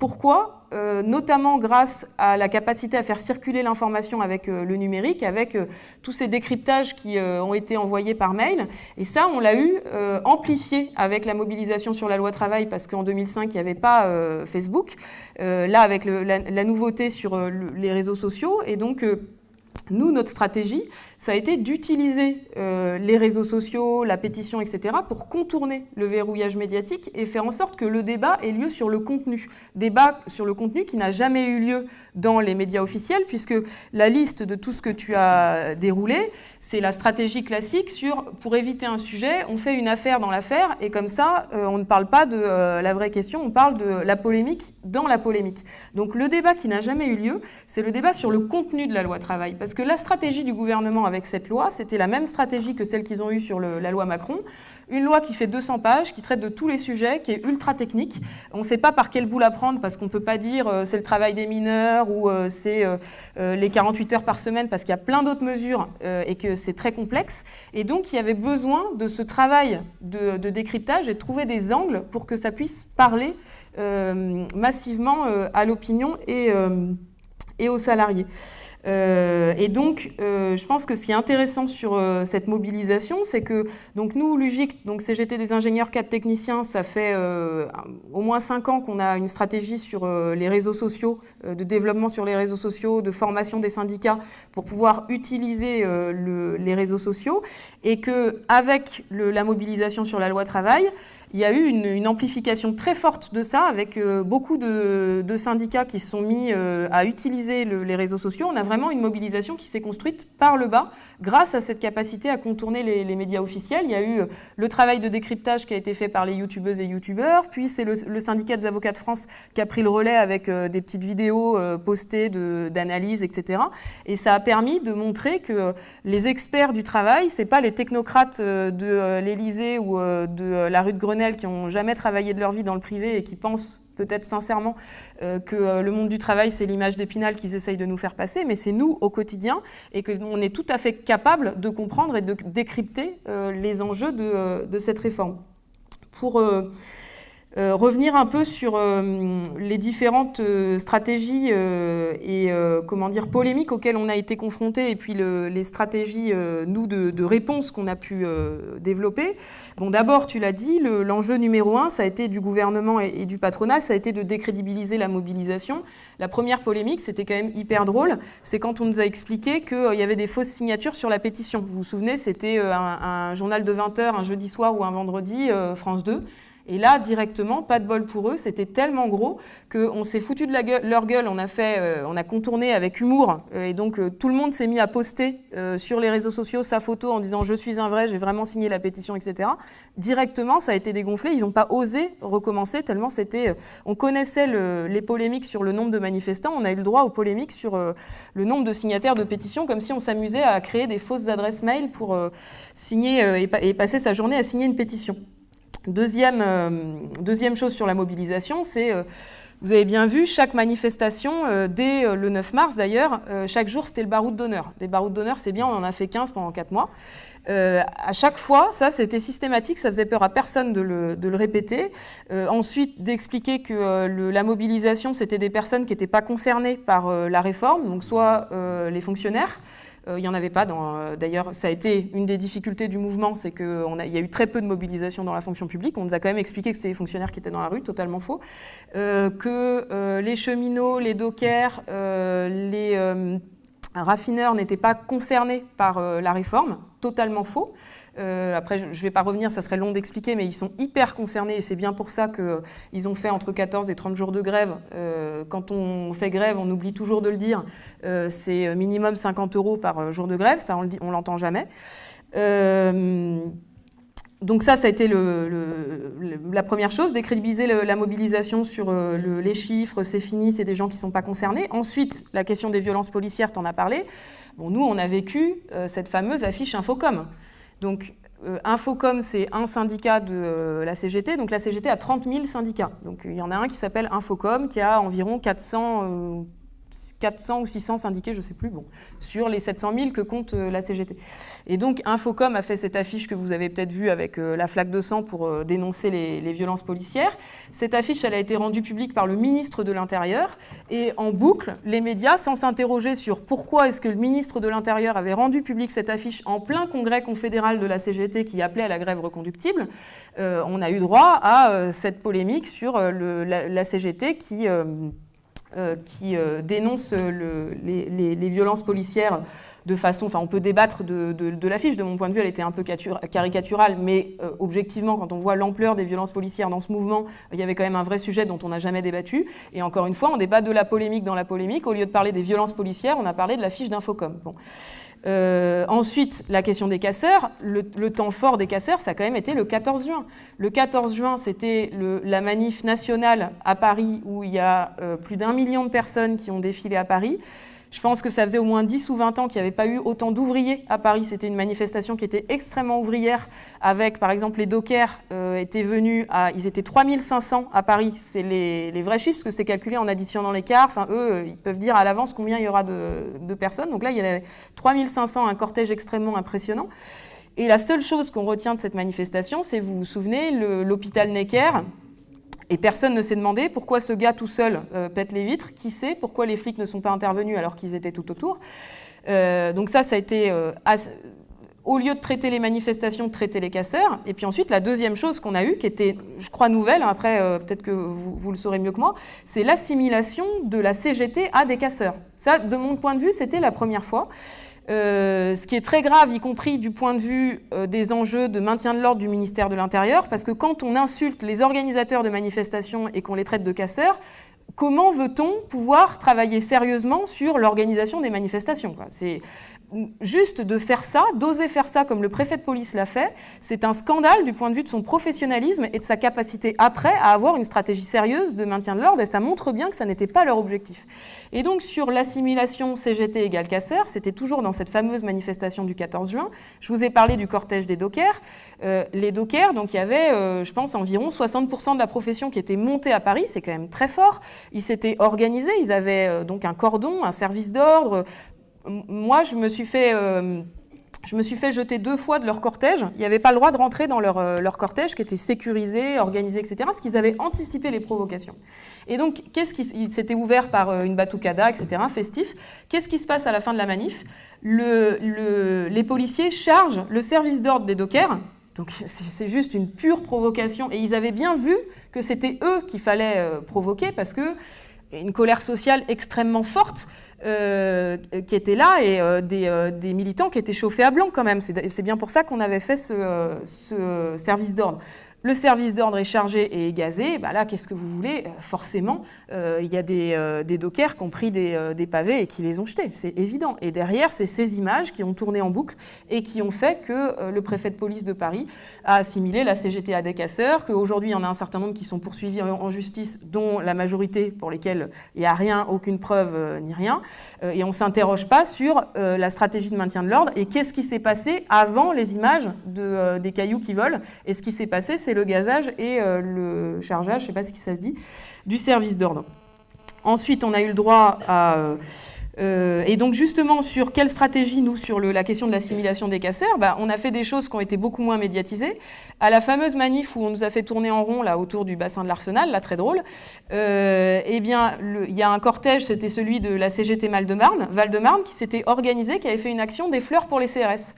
Pourquoi? Euh, Notamment grâce à la capacité à faire circuler l'information avec euh, le numérique, avec euh, tous ces décryptages qui ont été envoyés par mail. Et ça, on l'a eu amplifié avec la mobilisation sur la loi travail, parce qu'en 2005, il n'y avait pas Facebook. là, avec la, nouveauté sur les réseaux sociaux. Et donc, nous, notre stratégie, ça a été d'utiliser euh, les réseaux sociaux, la pétition, etc., pour contourner le verrouillage médiatique et faire en sorte que le débat ait lieu sur le contenu. Débat sur le contenu qui n'a jamais eu lieu dans les médias officiels, puisque la liste de tout ce que tu as déroulé, c'est la stratégie classique sur, pour éviter un sujet, on fait une affaire dans l'affaire, et comme ça, euh, on ne parle pas de euh, la vraie question, on parle de la polémique dans la polémique. Donc le débat qui n'a jamais eu lieu, c'est le débat sur le contenu de la loi travail, parce que la stratégie du gouvernement avec cette loi, c'était la même stratégie que celle qu'ils ont eue sur la loi Macron, une loi qui fait 200 pages, qui traite de tous les sujets, qui est ultra technique. On ne sait pas par quel bout la prendre parce qu'on ne peut pas dire euh, c'est le travail des mineurs ou euh, c'est euh, les 48 heures par semaine parce qu'il y a plein d'autres mesures et que c'est très complexe. Et donc il y avait besoin de ce travail de, décryptage et de trouver des angles pour que ça puisse parler massivement à l'opinion et, et aux salariés. Euh, et donc, euh, je pense que ce qui est intéressant sur euh, cette mobilisation, c'est que donc nous, Lugic, donc CGT des ingénieurs, quatre techniciens, ça fait au moins cinq ans qu'on a une stratégie sur les réseaux sociaux, de développement sur les réseaux sociaux, de formation des syndicats pour pouvoir utiliser les réseaux sociaux, et que avec la mobilisation sur la loi travail, il y a eu une, amplification très forte de ça, avec euh, beaucoup de, syndicats qui se sont mis euh, à utiliser les réseaux sociaux. On a vraiment une mobilisation qui s'est construite par le bas, grâce à cette capacité à contourner les, médias officiels. Il y a eu euh, le travail de décryptage qui a été fait par les youtubeuses et youtubeurs, puis c'est le, syndicat des avocats de France qui a pris le relais avec des petites vidéos postées d'analyse, etc. Et ça a permis de montrer que les experts du travail, c'est pas les technocrates de l'Élysée ou de la rue de Qui n'ont jamais travaillé de leur vie dans le privé et qui pensent peut-être sincèrement euh, que euh, le monde du travail, c'est l'image d'épinal qu'ils essayent de nous faire passer, mais c'est nous au quotidien et qu'on est tout à fait capable de comprendre et de décrypter euh, les enjeux de, de, cette réforme. Pour euh, revenir un peu sur euh, les différentes euh, stratégies et comment dire polémiques auxquelles on a été confrontés et puis les stratégies nous de, réponse qu'on a pu développer. Bon, d'abord, tu l'as dit, l'enjeu numéro un, ça a été du gouvernement et, du patronat, ça a été de décrédibiliser la mobilisation. La première polémique, c'était quand même hyper drôle, c'est quand on nous a expliqué qu'il y avait des fausses signatures sur la pétition. Vous vous souvenez, c'était un, un, journal de 20h un jeudi soir ou un vendredi, France 2. Et là, directement, pas de bol pour eux, c'était tellement gros qu'on s'est foutu de la gueule, leur gueule, on a, fait, euh, on a contourné avec humour, euh, et donc tout le monde s'est mis à poster sur les réseaux sociaux sa photo en disant « je suis un vrai, j'ai vraiment signé la pétition, etc. » Directement, ça a été dégonflé, ils n'ont pas osé recommencer, tellement c'était... on connaissait les polémiques sur le nombre de manifestants, on a eu le droit aux polémiques sur le nombre de signataires de pétitions, comme si on s'amusait à créer des fausses adresses mail pour signer euh, et, passer sa journée à signer une pétition. Deuxième, euh, deuxième chose sur la mobilisation, c'est, euh, vous avez bien vu, chaque manifestation, dès le 9 mars d'ailleurs, chaque jour c'était le baroud d'honneur. Des barouds d'honneur, c'est bien, on en a fait 15 pendant 4 mois. à chaque fois, ça c'était systématique, ça faisait peur à personne de le, de le répéter. ensuite, d'expliquer que la mobilisation, c'était des personnes qui n'étaient pas concernées par la réforme, donc soit les fonctionnaires, euh, il n'y en avait pas. Euh, d'ailleurs, ça a été une des difficultés du mouvement, c'est qu'il y a eu très peu de mobilisation dans la fonction publique. On nous a quand même expliqué que c'était les fonctionnaires qui étaient dans la rue, totalement faux. Euh, que les cheminots, les dockers, les raffineurs n'étaient pas concernés par la réforme, totalement faux. Euh, après, je ne vais pas revenir, ça serait long d'expliquer, mais ils sont hyper concernés et c'est bien pour ça qu'ils ont fait entre 14 et 30 jours de grève. Euh, quand on fait grève, on oublie toujours de le dire, euh, c'est minimum 50 euros par jour de grève, ça on l'entend jamais. donc ça, ça a été la première chose, décrédibiliser la mobilisation sur les chiffres, c'est fini, c'est des gens qui ne sont pas concernés. Ensuite, la question des violences policières, tu en as parlé. Bon, nous, on a vécu cette fameuse affiche Infocom. Donc, euh, Infocom, c'est un syndicat de euh, la CGT. Donc, la CGT a 30 000 syndicats. Donc, il y en a un qui s'appelle Infocom, qui a environ 400 400 ou 600 syndiqués, je ne sais plus, bon, sur les 700 000 que compte euh, la CGT. Et donc Infocom a fait cette affiche que vous avez peut-être vue avec euh, la flaque de sang pour euh, dénoncer les, violences policières. Cette affiche, elle a été rendue publique par le ministre de l'Intérieur et en boucle, les médias, sans s'interroger sur pourquoi est-ce que le ministre de l'Intérieur avait rendu publique cette affiche en plein congrès confédéral de la CGT qui appelait à la grève reconductible, on a eu droit à cette polémique sur la, CGT qui... Euh, qui euh, dénonce les, violences policières de façon, enfin on peut débattre de, l'affiche, de mon point de vue elle était un peu caricaturale, mais euh, objectivement quand on voit l'ampleur des violences policières dans ce mouvement, il y avait quand même un vrai sujet dont on n'a jamais débattu, et encore une fois on débat de la polémique dans la polémique, au lieu de parler des violences policières, on a parlé de l'affiche d'Infocom. Bon. Euh, ensuite, la question des casseurs. Le, temps fort des casseurs, ça a quand même été le 14 juin. Le 14 juin, c'était la manif nationale à Paris où il y a euh, plus d'un million de personnes qui ont défilé à Paris. Je pense que ça faisait au moins 10 ou 20 ans qu'il n'y avait pas eu autant d'ouvriers à Paris. C'était une manifestation qui était extrêmement ouvrière, avec par exemple les dockers euh, étaient venus, à, ils étaient 3500 à Paris. C'est les, vrais chiffres, parce que c'est calculé en additionnant quarts. Enfin, eux, euh, ils peuvent dire à l'avance combien il y aura de, personnes. Donc là, il y avait 3500, un cortège extrêmement impressionnant. Et la seule chose qu'on retient de cette manifestation, c'est, vous vous souvenez, l'hôpital Necker, et personne ne s'est demandé pourquoi ce gars tout seul euh, pète les vitres, qui sait, pourquoi les flics ne sont pas intervenus alors qu'ils étaient tout autour. Euh, donc ça, ça a été, euh, au lieu de traiter les manifestations, de traiter les casseurs. Et puis ensuite, la deuxième chose qu'on a eue, qui était, je crois, nouvelle, hein, après peut-être que vous, vous, le saurez mieux que moi, c'est l'assimilation de la CGT à des casseurs. Ça, de mon point de vue, c'était la première fois. Euh, ce qui est très grave, y compris du point de vue euh, des enjeux de maintien de l'ordre du ministère de l'Intérieur, parce que quand on insulte les organisateurs de manifestations et qu'on les traite de casseurs, comment veut-on pouvoir travailler sérieusement sur l'organisation des manifestations juste de faire ça, d'oser faire ça comme le préfet de police l'a fait, c'est un scandale du point de vue de son professionnalisme et de sa capacité après à avoir une stratégie sérieuse de maintien de l'ordre et ça montre bien que ça n'était pas leur objectif. Et donc sur l'assimilation CGT égale casseur, c'était toujours dans cette fameuse manifestation du 14 juin, je vous ai parlé du cortège des dockers. Euh, les dockers, donc il y avait, euh, je pense, environ 60% de la profession qui était montée à Paris, c'est quand même très fort. Ils s'étaient organisés, ils avaient euh, donc un cordon, un service d'ordre, moi, je me suis fait... Euh, je me suis fait jeter deux fois de leur cortège. Ils n'avaient pas le droit de rentrer dans leur, euh, cortège qui était sécurisé, organisé, etc. Parce qu'ils avaient anticipé les provocations. Et donc, qu'est-ce qui s'était ouvert par euh, une batucada, etc., festif. Qu'est-ce qui se passe à la fin de la manif? Le, Les policiers chargent le service d'ordre des dockers. Donc, *laughs* c'est juste une pure provocation. Et ils avaient bien vu que c'était eux qu'il fallait provoquer parce que une colère sociale extrêmement forte. Euh, qui étaient là et euh, euh, des, militants qui étaient chauffés à blanc quand même. C'est bien pour ça qu'on avait fait ce, service d'ordre. Le service d'ordre est chargé et gazé, bah là, qu'est-ce que vous voulez? Euh, Forcément, euh, il y a des, euh, des, dockers qui ont pris des, pavés et qui les ont jetés, c'est évident. Et derrière, c'est ces images qui ont tourné en boucle et qui ont fait que le préfet de police de Paris a assimilé la CGT à des casseurs, qu'aujourd'hui, il y en a un certain nombre qui sont poursuivis en, justice, dont la majorité pour lesquels il n'y a rien, aucune preuve ni rien. et on ne s'interroge pas sur la stratégie de maintien de l'ordre et qu'est-ce qui s'est passé avant les images de, des cailloux qui volent. Et ce qui s'est passé, c'est le gazage et euh, le chargeage, je ne sais pas ce qui ça se dit, du service d'ordre. Ensuite, on a eu le droit à... Euh, euh, et donc justement, sur quelle stratégie, nous, sur la question de l'assimilation des casseurs, bah, on a fait des choses qui ont été beaucoup moins médiatisées. À la fameuse manif où on nous a fait tourner en rond là autour du bassin de l'Arsenal, là très drôle, eh bien, il y a un cortège, c'était celui de la CGT Val-de-Marne, Val-de-Marne, qui s'était organisé, qui avait fait une action des fleurs pour les CRS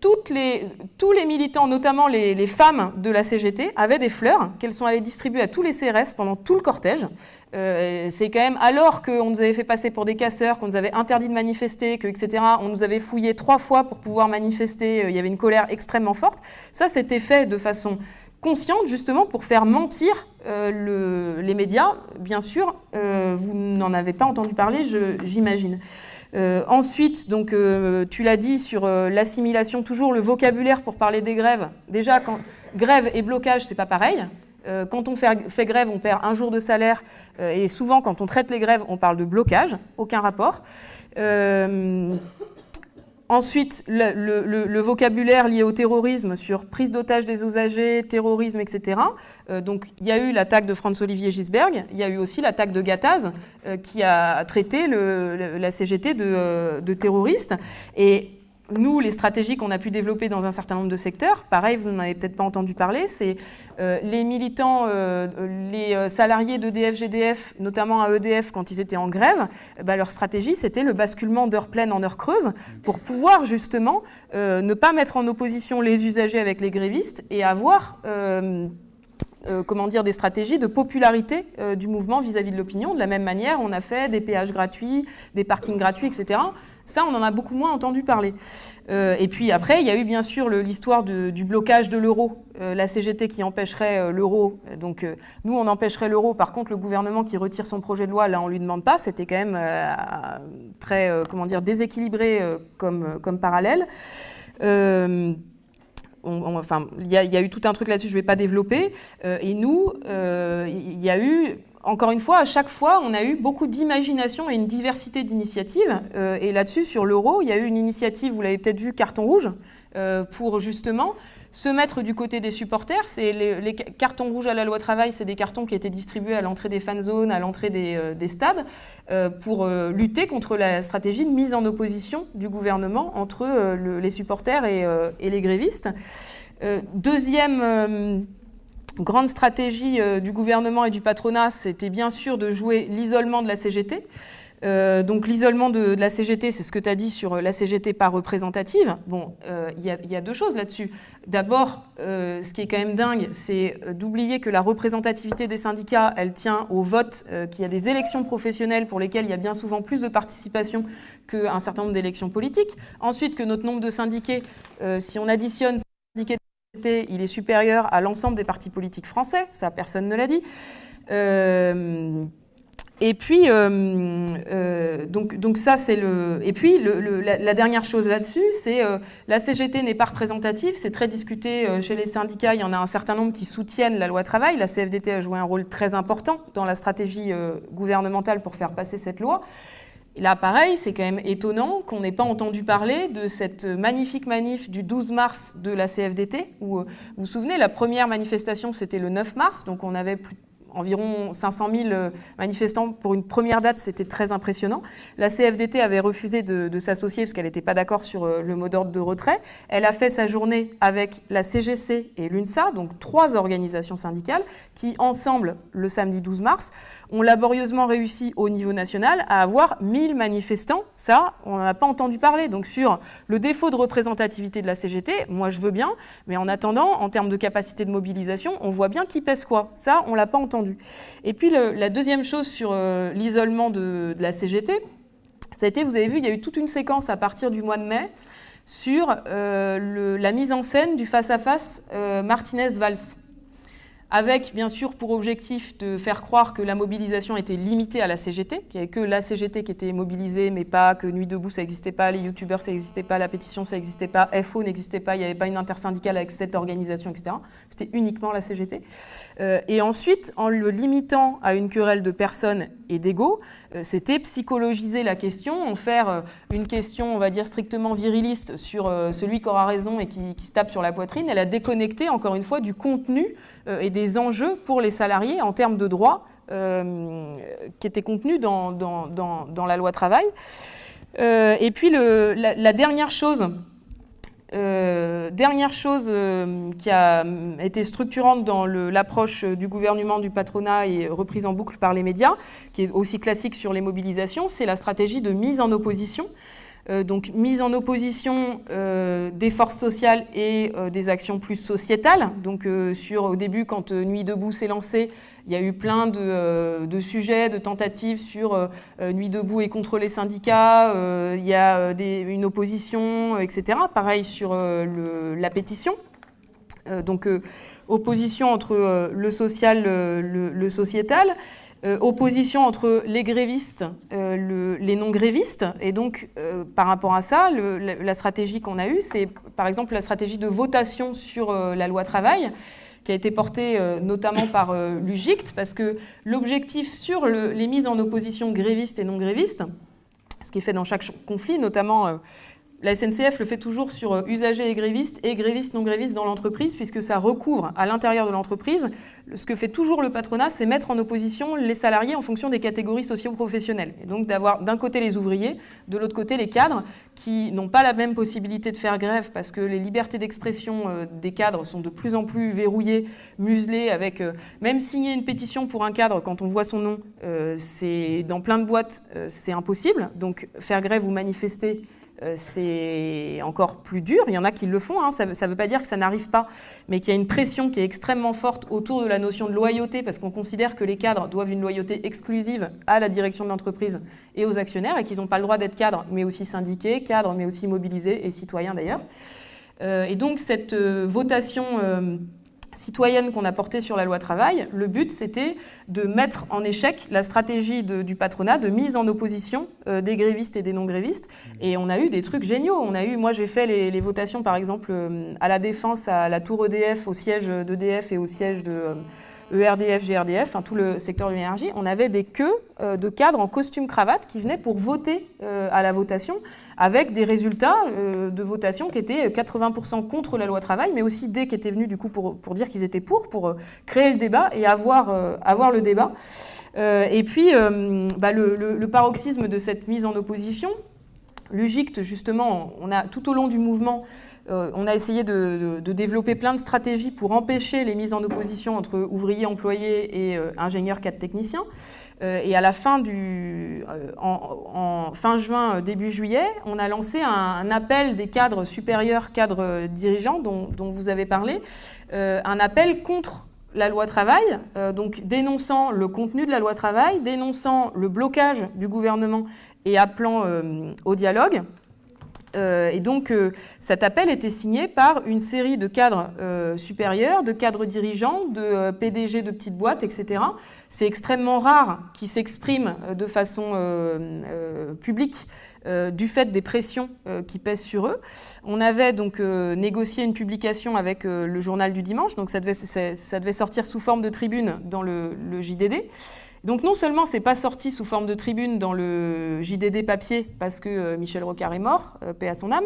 tous les militants, notamment les, femmes de la CGT, avaient des fleurs qu'elles sont allées distribuer à tous les CRS pendant tout le cortège. Euh, c'est quand même alors qu'on nous avait fait passer pour des casseurs, qu'on nous avait interdit de manifester, que, etc., on nous avait fouillé trois fois pour pouvoir manifester, euh, il y avait une colère extrêmement forte. Ça, c'était fait de façon consciente, justement, pour faire mentir euh, les médias. Bien sûr, vous n'en avez pas entendu parler, j'imagine. Euh, ensuite, donc, euh, tu l'as dit sur euh, l'assimilation, toujours le vocabulaire pour parler des grèves. Déjà, grève et blocage, c'est pas pareil. quand on fait, grève, on perd un jour de salaire. et souvent, quand on traite les grèves, on parle de blocage. Aucun rapport. Ensuite, le, vocabulaire lié au terrorisme sur prise d'otage des usagers, terrorisme, etc. Euh, donc, il y a eu l'attaque de Franz-Olivier Gisberg, il y a eu aussi l'attaque de Gattaz, euh, qui a traité la CGT de, euh, de terroriste. Et nous, les stratégies qu'on a pu développer dans un certain nombre de secteurs, pareil, vous n'en avez peut-être pas entendu parler, c'est euh, les militants, euh, les euh, salariés d'EDF, GDF, notamment à EDF quand ils étaient en grève, bah, leur stratégie, c'était le basculement d'heures pleines en heures creuses pour pouvoir justement ne pas mettre en opposition les usagers avec les grévistes et avoir... comment dire, des stratégies de popularité du mouvement vis-à-vis -vis de l'opinion. De la même manière, on a fait des péages gratuits, des parkings gratuits, etc. Ça, on en a beaucoup moins entendu parler. Euh, et puis après, il y a eu bien sûr l'histoire du blocage de l'euro, euh, la CGT qui empêcherait euh, l'euro. Donc nous, on empêcherait l'euro. Par contre, le gouvernement qui retire son projet de loi, là, on ne lui demande pas. C'était quand même très, comment dire, déséquilibré comme, parallèle. enfin, il y, a eu tout un truc là-dessus, je ne vais pas développer. et nous, il y a eu encore une fois, à chaque fois, on a eu beaucoup d'imagination et une diversité d'initiatives. Euh, et là-dessus, sur l'euro, il y a eu une initiative, vous l'avez peut-être vu, carton rouge, euh, pour justement se mettre du côté des supporters. Les, cartons rouges à la loi travail, c'est des cartons qui étaient distribués à l'entrée des fan zones, à l'entrée des, euh, stades, pour lutter contre la stratégie de mise en opposition du gouvernement entre les supporters et les grévistes. deuxième grande stratégie euh, du gouvernement et du patronat, c'était bien sûr de jouer l'isolement de la CGT. Euh, donc l'isolement de, la CGT, c'est ce que tu as dit sur la CGT pas représentative. Bon, euh, il y, a deux choses là-dessus. D'abord, ce qui est quand même dingue, c'est d'oublier que la représentativité des syndicats, elle tient au vote, qu'il y a des élections professionnelles pour lesquelles il y a bien souvent plus de participation qu'un certain nombre d'élections politiques. Ensuite, que notre nombre de syndiqués, si on additionne il est supérieur à l'ensemble des partis politiques français, ça personne ne l'a dit. Euh, et puis, euh, euh, donc, donc ça c'est le. Et puis la, dernière chose là-dessus, c'est la CGT n'est pas représentative, c'est très discuté chez les syndicats. Il y en a un certain nombre qui soutiennent la loi travail. La CFDT a joué un rôle très important dans la stratégie gouvernementale pour faire passer cette loi. Là, pareil, c'est quand même étonnant qu'on n'ait pas entendu parler de cette magnifique manif du 12 mars de la CFDT, où, euh, vous vous souvenez, la première manifestation, c'était le 9 mars, donc on avait environ 500 000 euh, manifestants pour une première date, c'était très impressionnant. La CFDT avait refusé de, s'associer parce qu'elle n'était pas d'accord sur euh, le mot d'ordre de retrait. Elle a fait sa journée avec la CGC et l'UNSA, donc trois organisations syndicales, qui ensemble, le samedi 12 mars, ont laborieusement réussi au niveau national à avoir 1000 manifestants. Ça, on n'en a pas entendu parler. Donc sur le défaut de représentativité de la CGT, moi je veux bien, mais en attendant, en termes de capacité de mobilisation, on voit bien qui pèse quoi. Ça, on ne l'a pas entendu. Et puis la deuxième chose sur euh, l'isolement de, la CGT, ça a été, vous avez vu, il y a eu toute une séquence à partir du mois de mai sur euh, la mise en scène du face-à-face euh, Martinez-Valls. Avec bien sûr pour objectif de faire croire que la mobilisation était limitée à la CGT, qu'il n'y avait que la CGT qui était mobilisée, mais pas que Nuit debout ça n'existait pas, les youtubeurs ça n'existait pas, la pétition ça n'existait pas, FO n'existait pas, il n'y avait pas une intersyndicale avec cette organisation, etc. C'était uniquement la CGT. Euh, et ensuite, en le limitant à une querelle de personnes et d'ego, euh, c'était psychologiser la question, en faire euh, une question, on va dire, strictement viriliste sur celui qui aura raison et qui, qui se tape sur la poitrine, elle a déconnecté, encore une fois, du contenu et des enjeux pour les salariés en termes de droits qui étaient contenus dans, dans, dans, la loi travail. et puis la, dernière chose euh, dernière chose euh, qui a été structurante dans l'approche du gouvernement du patronat et reprise en boucle par les médias, qui est aussi classique sur les mobilisations, c'est la stratégie de mise en opposition. Euh, donc mise en opposition des forces sociales et des actions plus sociétales. Donc sur, au début, quand Nuit debout s'est lancée, il y a eu plein de, euh, sujets, de tentatives sur euh, euh, Nuit debout et contre les syndicats, il y a une opposition, etc. Pareil sur la pétition. donc opposition entre le social, le, sociétal. Opposition entre les grévistes, les non-grévistes. Et donc, par rapport à ça, la, stratégie qu'on a eue, c'est par exemple la stratégie de votation sur la loi travail, qui a été porté euh, notamment par euh, l'UGICT, parce que l'objectif sur les mises en opposition grévistes et non grévistes, ce qui est fait dans chaque conflit, notamment euh, la SNCF le fait toujours sur euh, usagers et grévistes et grévistes non grévistes dans l'entreprise puisque ça recouvre à l'intérieur de l'entreprise. Ce que fait toujours le patronat, c'est mettre en opposition les salariés en fonction des catégories socio-professionnelles. Et donc d'avoir d'un côté les ouvriers, de l'autre côté les cadres qui n'ont pas la même possibilité de faire grève parce que les libertés d'expression euh, des cadres sont de plus en plus verrouillées, muselées avec euh, même signer une pétition pour un cadre quand on voit son nom, c'est dans plein de boîtes, c'est impossible. Donc faire grève ou manifester, c'est encore plus dur. Il y en a qui le font, hein. ça ne veut pas dire que ça n'arrive pas, mais qu'il y a une pression qui est extrêmement forte autour de la notion de loyauté, parce qu'on considère que les cadres doivent une loyauté exclusive à la direction de l'entreprise et aux actionnaires, et qu'ils n'ont pas le droit d'être cadres, mais aussi syndiqués, cadres, mais aussi mobilisés, et citoyens d'ailleurs. Euh, et donc cette euh, votation citoyenne qu'on a portée sur la loi travail, le but c'était de mettre en échec la stratégie du patronat de mise en opposition euh, des grévistes et des non-grévistes. Mmh. Et on a eu des trucs géniaux. On a eu, moi j'ai fait les, votations par exemple euh, à la Défense, à la Tour EDF, au siège d'EDF et au siège de... Euh, ERDF, GRDF, tout le secteur de l'énergie, on avait des queues euh, de cadres en costume cravate qui venaient pour voter euh, à la votation, avec des résultats euh, de votation qui étaient 80% contre la loi travail, mais aussi des qui étaient venus du coup pour, dire qu'ils étaient pour, pour créer le débat et avoir, avoir le débat. et puis, bah, le, le, paroxysme de cette mise en opposition, l'UGICT, justement, on a tout au long du mouvement euh, on a essayé de, développer plein de stratégies pour empêcher les mises en opposition entre ouvriers, employés et euh, ingénieurs, cadres, techniciens. Euh, et à la fin du, fin juin, début juillet, on a lancé un, appel des cadres supérieurs, cadres dirigeants dont, vous avez parlé, un appel contre la loi travail, donc dénonçant le contenu de la loi travail, dénonçant le blocage du gouvernement et appelant au dialogue. Euh, et donc, euh, cet appel était signé par une série de cadres euh, supérieurs, de cadres dirigeants, de PDG de petites boîtes, etc. C'est extrêmement rare qu'ils s'expriment de façon publique du fait des pressions qui pèsent sur eux. On avait donc négocié une publication avec le journal du dimanche, donc ça devait, sortir sous forme de tribune dans le, le JDD. Donc non seulement c'est pas sorti sous forme de tribune dans le JDD papier parce que euh, Michel Rocard est mort, euh, paix à son âme,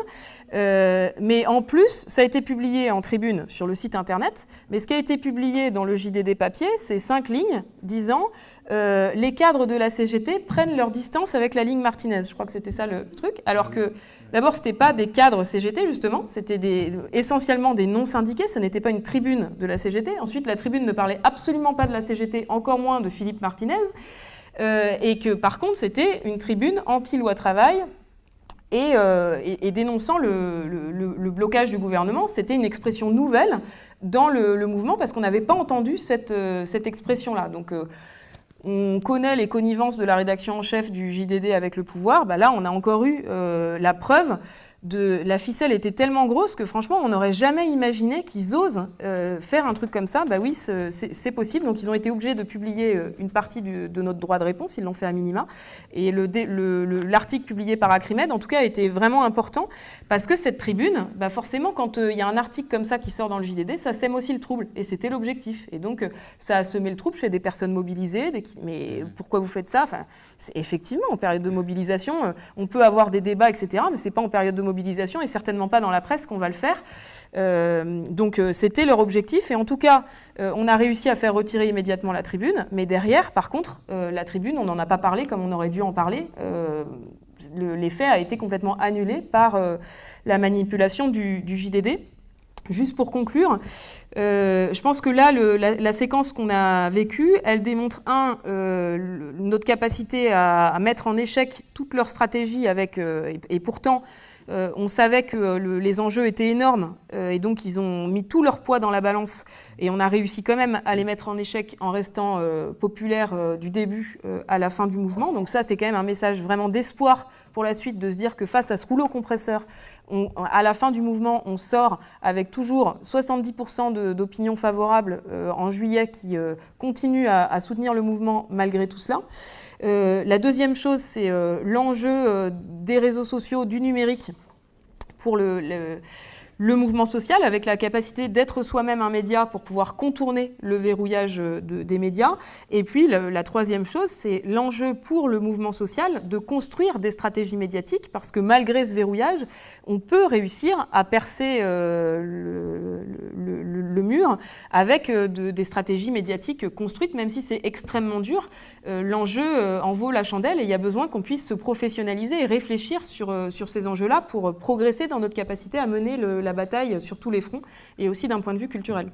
euh, mais en plus ça a été publié en tribune sur le site internet, mais ce qui a été publié dans le JDD papier, c'est cinq lignes disant les cadres de la CGT prennent leur distance avec la ligne Martinez. Je crois que c'était ça le truc, alors que D'abord, ce n'était pas des cadres CGT, justement, c'était essentiellement des non-syndiqués, ce n'était pas une tribune de la CGT. Ensuite, la tribune ne parlait absolument pas de la CGT, encore moins de Philippe Martinez, euh, et que par contre, c'était une tribune anti-loi travail, et, euh, dénonçant le, blocage du gouvernement, c'était une expression nouvelle dans le, mouvement parce qu'on n'avait pas entendu cette, euh, expression-là. Donc, on connaît les connivences de la rédaction en chef du JDD avec le pouvoir, bah là on a encore eu euh, la preuve la ficelle était tellement grosse que franchement, on n'aurait jamais imaginé qu'ils osent euh, faire un truc comme ça. Bah oui, c'est possible. Donc ils ont été obligés de publier euh, une partie de notre droit de réponse. Ils l'ont fait à minima. Et l'article le, publié par Acrimed, en tout cas, était vraiment important parce que cette tribune, bah forcément, quand euh, il y a un article comme ça qui sort dans le JDD, ça sème aussi le trouble. Et c'était l'objectif. Et donc, ça a semé le trouble chez des personnes mobilisées. Des mais pourquoi vous faites ça? Enfin, Effectivement, en période de mobilisation, on peut avoir des débats, etc. Mais c'est pas en période de mobilisation et certainement pas dans la presse qu'on va le faire. Euh, donc euh, c'était leur objectif et en tout cas euh, on a réussi à faire retirer immédiatement la tribune mais derrière par contre la tribune on n'en a pas parlé comme on aurait dû en parler l'effet a été complètement annulé par la manipulation du, JDD Juste pour conclure, je pense que là, la, séquence qu'on a vécue, elle démontre, un, notre capacité à, mettre en échec toute leur stratégie avec, et, pourtant, euh, on savait que euh, les enjeux étaient énormes euh, et donc ils ont mis tout leur poids dans la balance et on a réussi quand même à les mettre en échec en restant populaires du début à la fin du mouvement. Donc ça, c'est quand même un message vraiment d'espoir pour la suite de se dire que face à ce rouleau compresseur, à la fin du mouvement, on sort avec toujours 70% d'opinions favorables en juillet qui continuent à, soutenir le mouvement malgré tout cela. Euh, la deuxième chose, c'est euh, l'enjeu euh, des réseaux sociaux, du numérique pour le, mouvement social avec la capacité d'être soi-même un média pour pouvoir contourner le verrouillage des médias. Et puis la, troisième chose, c'est l'enjeu pour le mouvement social de construire des stratégies médiatiques parce que malgré ce verrouillage, on peut réussir à percer le, mur avec des stratégies médiatiques construites, même si c'est extrêmement dur. Euh, l'enjeu en vaut la chandelle et il y a besoin qu'on puisse se professionnaliser et réfléchir sur, sur ces enjeux-là pour progresser dans notre capacité à mener la bataille sur tous les fronts et aussi d'un point de vue culturel.